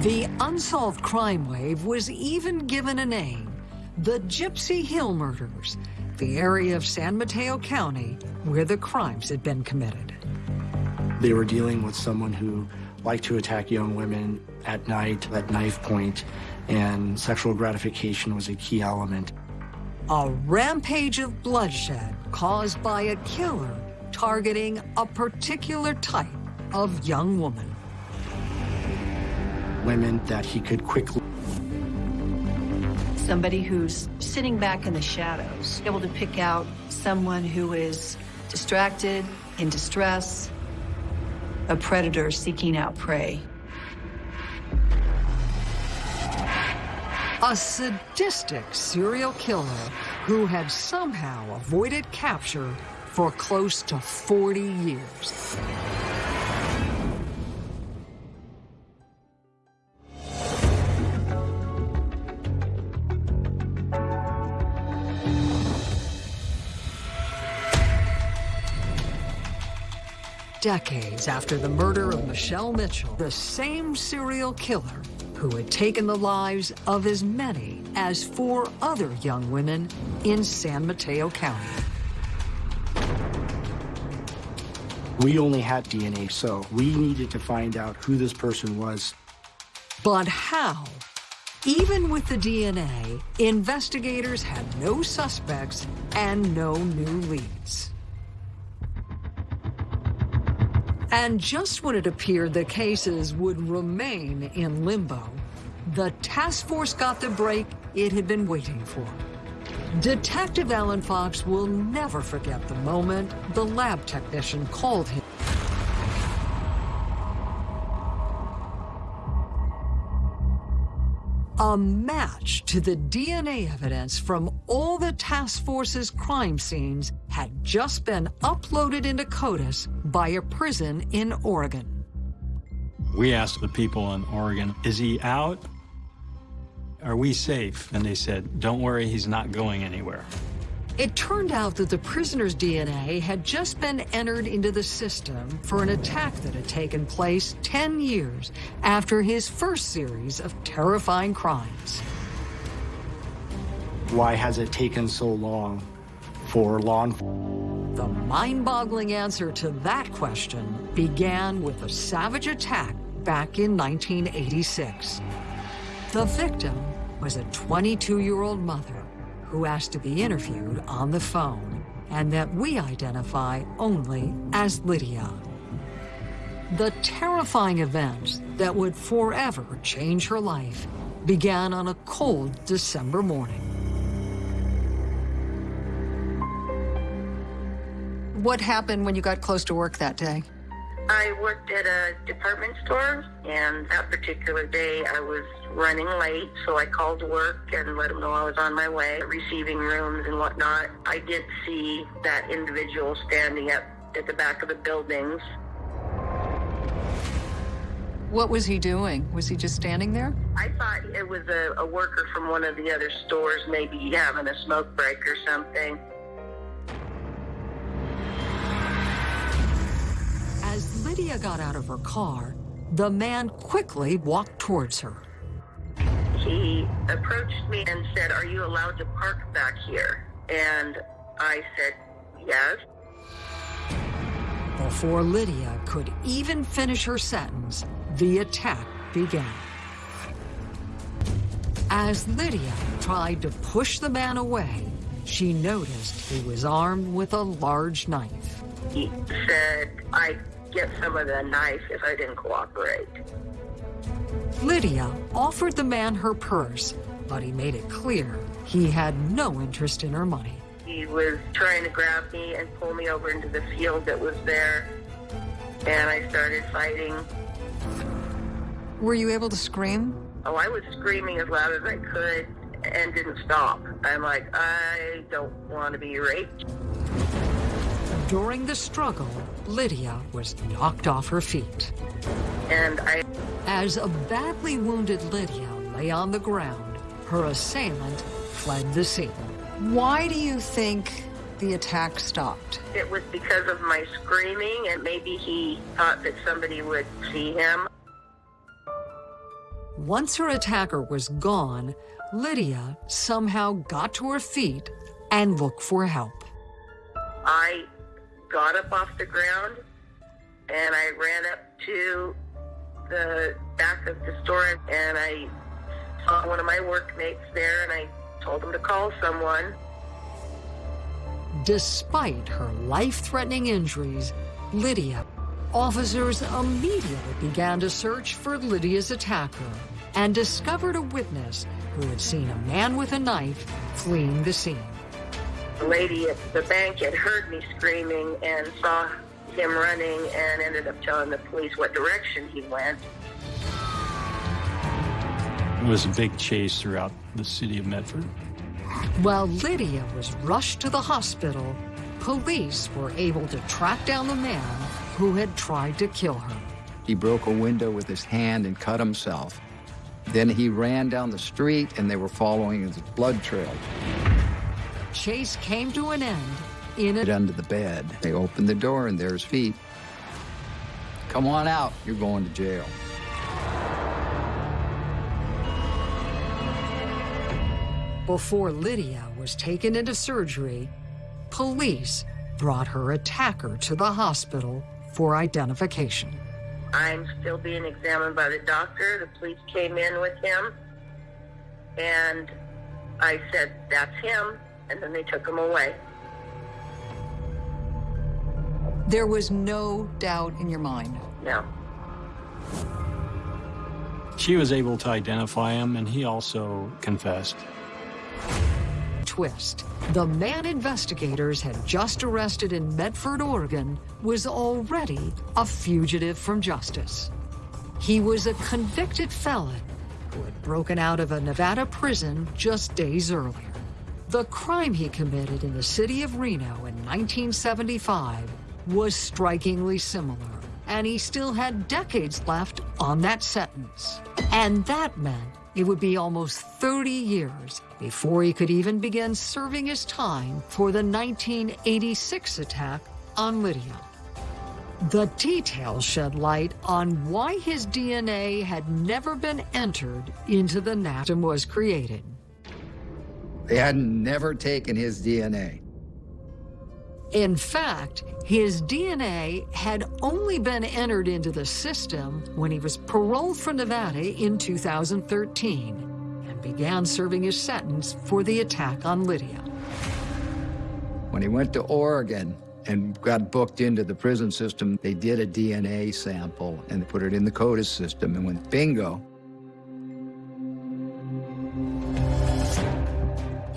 The unsolved crime wave was even given a name, the Gypsy Hill Murders, the area of San Mateo County where the crimes had been committed. They were dealing with someone who liked to attack young women at night at knife point, and sexual gratification was a key element. A rampage of bloodshed caused by a killer targeting a particular type of young woman women that he could quickly. Somebody who's sitting back in the shadows, able to pick out someone who is distracted, in distress, a predator seeking out prey. A sadistic serial killer who had somehow avoided capture for close to 40 years. Decades after the murder of Michelle Mitchell, the same serial killer who had taken the lives of as many as four other young women in San Mateo County. We only had DNA, so we needed to find out who this person was. But how? Even with the DNA, investigators had no suspects and no new leads. And just when it appeared the cases would remain in limbo, the task force got the break it had been waiting for. Detective Alan Fox will never forget the moment the lab technician called him. A match to the DNA evidence from all the task force's crime scenes had just been uploaded into CODIS by a prison in Oregon. We asked the people in Oregon, is he out? Are we safe? And they said, don't worry, he's not going anywhere. It turned out that the prisoner's DNA had just been entered into the system for an attack that had taken place 10 years after his first series of terrifying crimes. Why has it taken so long for law enforcement? The mind-boggling answer to that question began with a savage attack back in 1986. The victim was a 22-year-old mother who asked to be interviewed on the phone and that we identify only as Lydia. The terrifying events that would forever change her life began on a cold December morning. What happened when you got close to work that day? I worked at a department store, and that particular day I was running late, so I called work and let them know I was on my way, receiving rooms and whatnot. I did see that individual standing up at the back of the buildings. What was he doing? Was he just standing there? I thought it was a, a worker from one of the other stores, maybe having a smoke break or something. Lydia got out of her car, the man quickly walked towards her. He approached me and said, Are you allowed to park back here? And I said, Yes. Before Lydia could even finish her sentence, the attack began. As Lydia tried to push the man away, she noticed he was armed with a large knife. He said, I get some of the knife if I didn't cooperate. Lydia offered the man her purse, but he made it clear he had no interest in her money. He was trying to grab me and pull me over into the field that was there, and I started fighting. Were you able to scream? Oh, I was screaming as loud as I could and didn't stop. I'm like, I don't want to be raped. During the struggle, Lydia was knocked off her feet. And I... As a badly wounded Lydia lay on the ground, her assailant fled the scene. Why do you think the attack stopped? It was because of my screaming, and maybe he thought that somebody would see him. Once her attacker was gone, Lydia somehow got to her feet and looked for help. I got up off the ground and I ran up to the back of the store and I saw one of my workmates there and I told him to call someone. Despite her life-threatening injuries, Lydia, officers immediately began to search for Lydia's attacker and discovered a witness who had seen a man with a knife fleeing the scene. The lady at the bank had heard me screaming and saw him running and ended up telling the police what direction he went. It was a big chase throughout the city of Medford. While Lydia was rushed to the hospital, police were able to track down the man who had tried to kill her. He broke a window with his hand and cut himself. Then he ran down the street and they were following his blood trail. Chase came to an end in a... Under the bed. They opened the door and there's feet. come on out, you're going to jail. Before Lydia was taken into surgery, police brought her attacker to the hospital for identification. I'm still being examined by the doctor. The police came in with him, and I said, That's him, and then they took him away. There was no doubt in your mind. No. She was able to identify him, and he also confessed. Twist. The man investigators had just arrested in Medford, Oregon, was already a fugitive from justice. He was a convicted felon who had broken out of a Nevada prison just days earlier. The crime he committed in the city of Reno in 1975 was strikingly similar, and he still had decades left on that sentence. And that meant it would be almost 30 years before he could even begin serving his time for the 1986 attack on Lydia. The details shed light on why his DNA had never been entered into the NATM was created. They had never taken his DNA. In fact, his DNA had only been entered into the system when he was paroled from Nevada in 2013 and began serving his sentence for the attack on Lydia. When he went to Oregon and got booked into the prison system, they did a DNA sample and put it in the CODIS system and went bingo.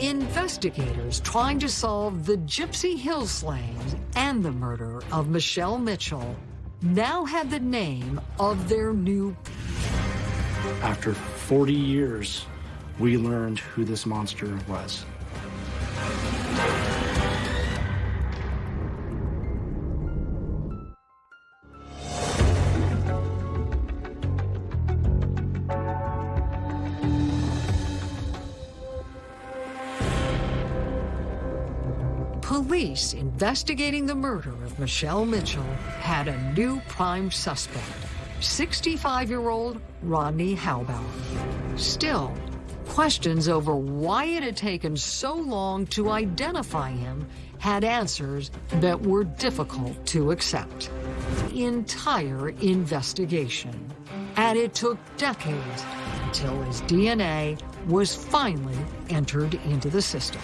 Investigators trying to solve the Gypsy Hill slayings and the murder of Michelle Mitchell now had the name of their new. After 40 years, we learned who this monster was. Police investigating the murder of Michelle Mitchell had a new prime suspect, 65-year-old Rodney Halbower. Still, questions over why it had taken so long to identify him had answers that were difficult to accept. The entire investigation. And it took decades until his DNA was finally entered into the system.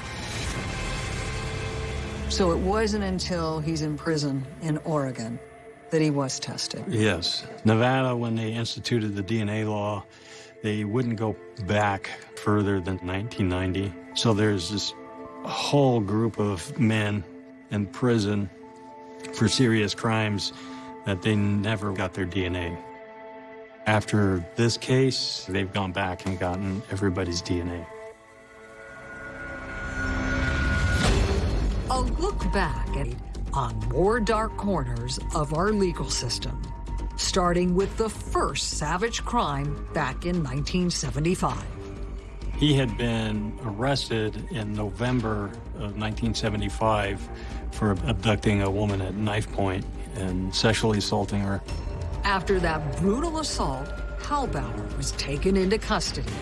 So it wasn't until he's in prison in Oregon that he was tested. Yes. Nevada, when they instituted the DNA law, they wouldn't go back further than 1990. So there's this whole group of men in prison for serious crimes that they never got their DNA. After this case, they've gone back and gotten everybody's DNA. A look back at on more dark corners of our legal system, starting with the first savage crime back in 1975. He had been arrested in November of 1975 for abducting a woman at knife point and sexually assaulting her. After that brutal assault, Halbower was taken into custody.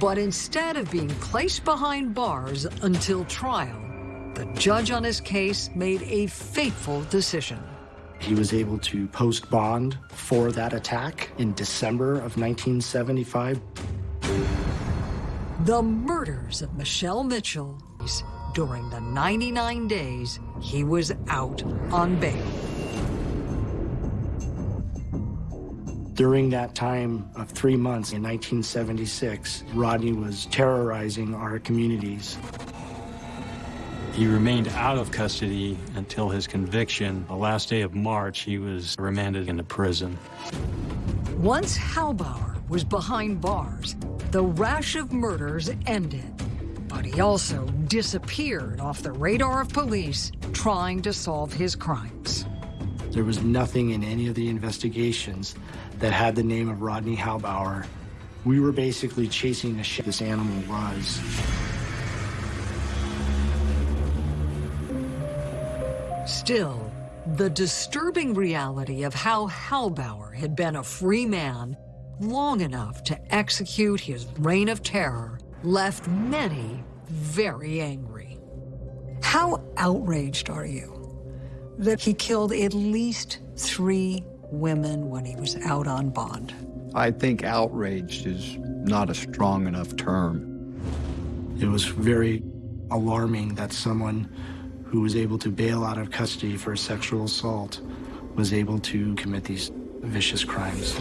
But instead of being placed behind bars until trial, the judge on his case made a fateful decision. He was able to post bond for that attack in December of 1975. The murders of Michelle Mitchell during the 99 days he was out on bail. During that time of three months in 1976, Rodney was terrorizing our communities. He remained out of custody until his conviction. The last day of March, he was remanded into prison. Once Halbower was behind bars, the rash of murders ended. But he also disappeared off the radar of police trying to solve his crimes. There was nothing in any of the investigations that had the name of Rodney Halbower. We were basically chasing the shit this animal was. Still, The disturbing reality of how Halbower had been a free man long enough to execute his reign of terror left many very angry. How outraged are you that he killed at least three women when he was out on bond? I think outraged is not a strong enough term. It was very alarming that someone who was able to bail out of custody for a sexual assault was able to commit these vicious crimes.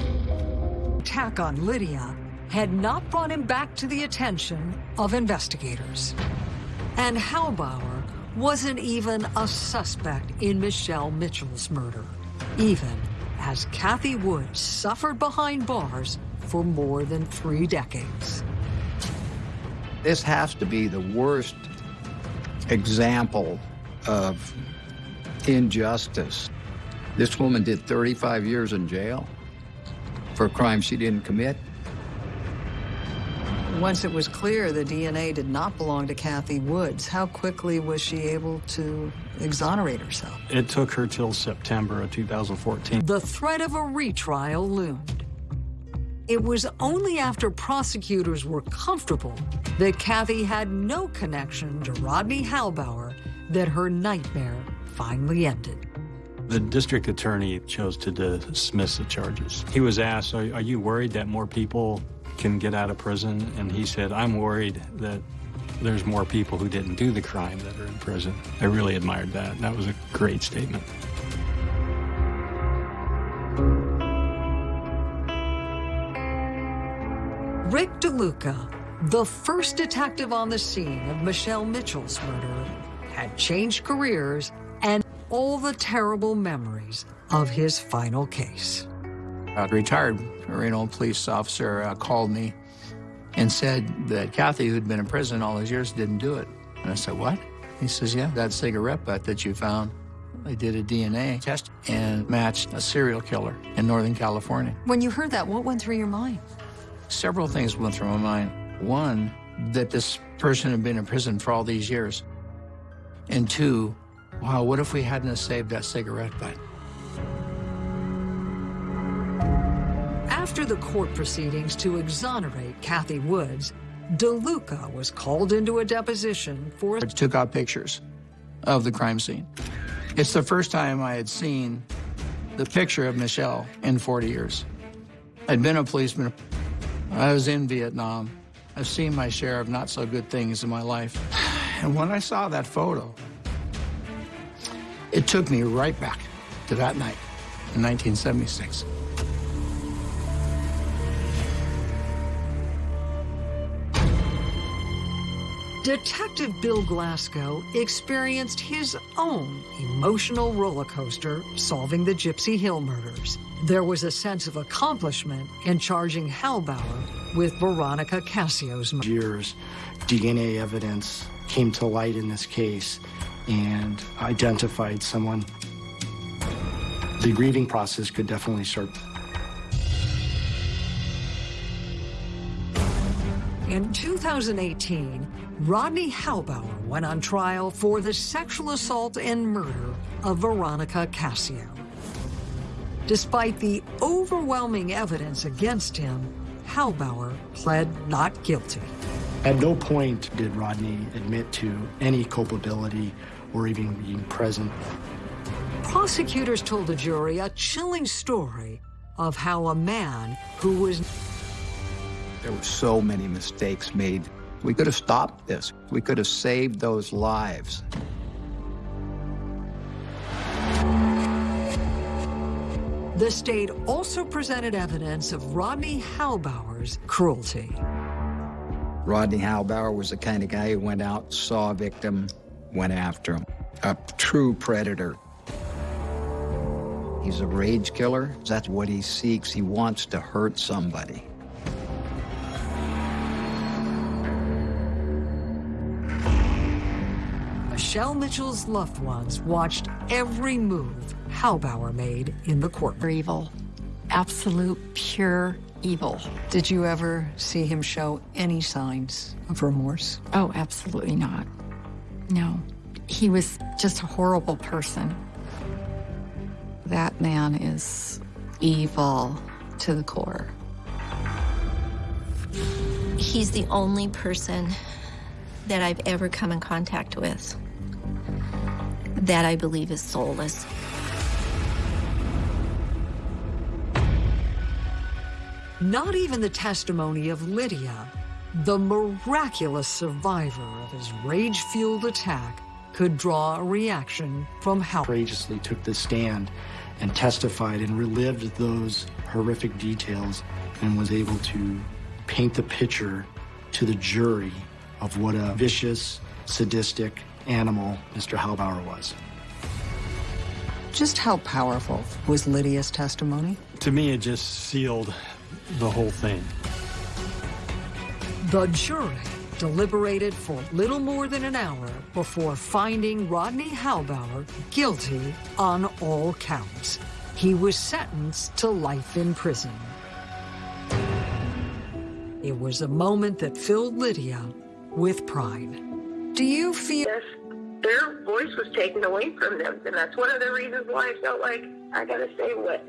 Attack on Lydia had not brought him back to the attention of investigators. And Halbower wasn't even a suspect in Michelle Mitchell's murder, even as Kathy Woods suffered behind bars for more than three decades. This has to be the worst example of injustice. This woman did 35 years in jail for a crime she didn't commit. Once it was clear the DNA did not belong to Kathy Woods, how quickly was she able to exonerate herself? It took her till September of 2014. The threat of a retrial loomed. It was only after prosecutors were comfortable that Kathy had no connection to Rodney Halbower that her nightmare finally ended. The district attorney chose to dismiss the charges. He was asked, are, are you worried that more people can get out of prison? And he said, I'm worried that there's more people who didn't do the crime that are in prison. I really admired that. That was a great statement. Rick DeLuca, the first detective on the scene of Michelle Mitchell's murder, had changed careers and all the terrible memories of his final case. A retired Reno police officer uh, called me and said that Kathy, who'd been in prison all those years, didn't do it. And I said, what? He says, yeah, that cigarette butt that you found, they did a DNA test and matched a serial killer in Northern California. When you heard that, what went through your mind? Several things went through my mind. One, that this person had been in prison for all these years. And two, wow, what if we hadn't saved that cigarette butt? After the court proceedings to exonerate Kathy Woods, DeLuca was called into a deposition for... I took out pictures of the crime scene. It's the first time I had seen the picture of Michelle in 40 years. I'd been a policeman. I was in Vietnam. I've seen my share of not so good things in my life. And when I saw that photo, it took me right back to that night in 1976. Detective Bill Glasgow experienced his own emotional roller coaster solving the Gypsy Hill murders. There was a sense of accomplishment in charging Halbower with Veronica Cascio's murder. Years, DNA evidence came to light in this case and identified someone. The grieving process could definitely start. In 2018, Rodney Halbower went on trial for the sexual assault and murder of Veronica Cascio. Despite the overwhelming evidence against him, Halbower pled not guilty. At no point did Rodney admit to any culpability or even being present. Prosecutors told the jury a chilling story of how a man who was There were so many mistakes made. We could have stopped this. We could have saved those lives. The state also presented evidence of Rodney Halbower's cruelty. Rodney Halbower was the kind of guy who went out, saw a victim, went after him. A true predator. He's a rage killer. That's what he seeks. He wants to hurt somebody. Michelle Mitchell's loved ones watched every move Halbower made in the court. Evil. Absolute, pure evil. Did you ever see him show any signs of remorse? Oh, absolutely not. No. He was just a horrible person. That man is evil to the core. He's the only person that I've ever come in contact with that I believe is soulless. Not even the testimony of Lydia, the miraculous survivor of his rage-fueled attack, could draw a reaction from Hal. Courageously took the stand and testified and relived those horrific details and was able to paint the picture to the jury of what a vicious, sadistic animal Mr. Halbower was. Just how powerful was Lydia's testimony? To me, it just sealed the whole thing. The jury deliberated for little more than an hour before finding Rodney Halbower guilty on all counts. He was sentenced to life in prison. It was a moment that filled Lydia with pride. Do you feel... Yes, their voice was taken away from them, and that's one of the reasons why I felt like I gotta say what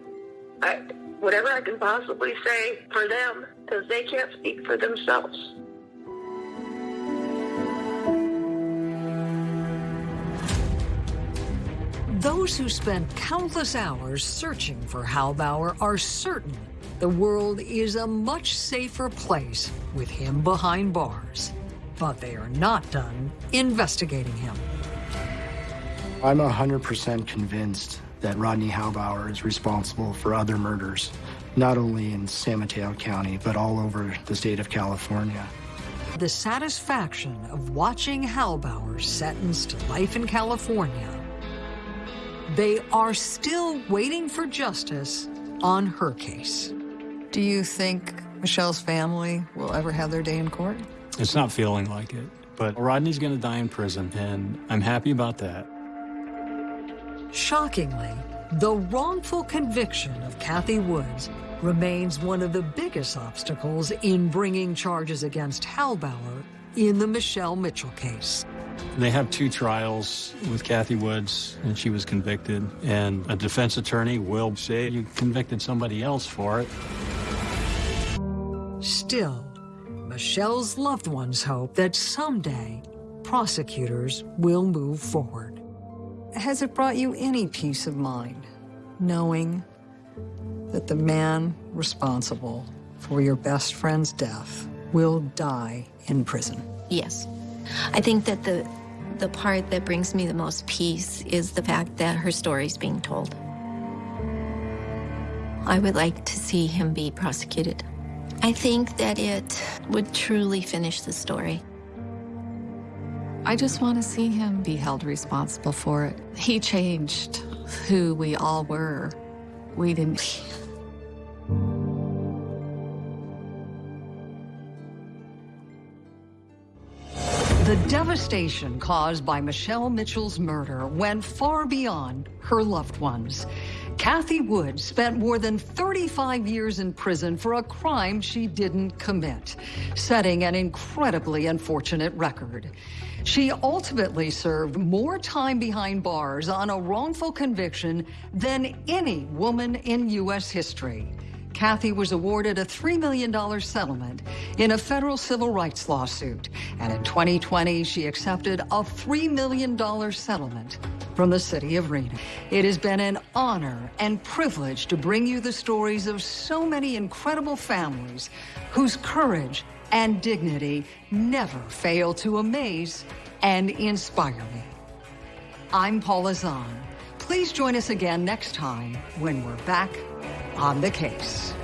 I, whatever I can possibly say for them, because they can't speak for themselves. Those who spent countless hours searching for Halbower are certain the world is a much safer place with him behind bars. But they are not done investigating him. I'm 100% convinced that Rodney Halbower is responsible for other murders, not only in San Mateo County, but all over the state of California. The satisfaction of watching Halbower sentenced to life in California. They are still waiting for justice on her case. Do you think Michelle's family will ever have their day in court? It's not feeling like it, but Rodney's going to die in prison, and I'm happy about that. Shockingly, the wrongful conviction of Kathy Woods remains one of the biggest obstacles in bringing charges against Halbower in the Michelle Mitchell case. They have two trials with Kathy Woods, and she was convicted, and a defense attorney will say you convicted somebody else for it. Still, Michelle's loved ones hope that someday prosecutors will move forward. Has it brought you any peace of mind knowing that the man responsible for your best friend's death will die in prison? Yes. I think that the the part that brings me the most peace is the fact that her story is being told. I would like to see him be prosecuted. I think that it would truly finish the story. I just want to see him be held responsible for it. He changed who we all were. We didn't. The devastation caused by Michelle Mitchell's murder went far beyond her loved ones. Kathy Wood spent more than 35 years in prison for a crime she didn't commit, setting an incredibly unfortunate record. She ultimately served more time behind bars on a wrongful conviction than any woman in U.S. history. Kathy was awarded a $3 million settlement in a federal civil rights lawsuit. And in 2020, she accepted a $3 million settlement from the city of Reno. It has been an honor and privilege to bring you the stories of so many incredible families whose courage and dignity never fail to amaze and inspire me. I'm Paula Zahn. Please join us again next time when we're back on the case.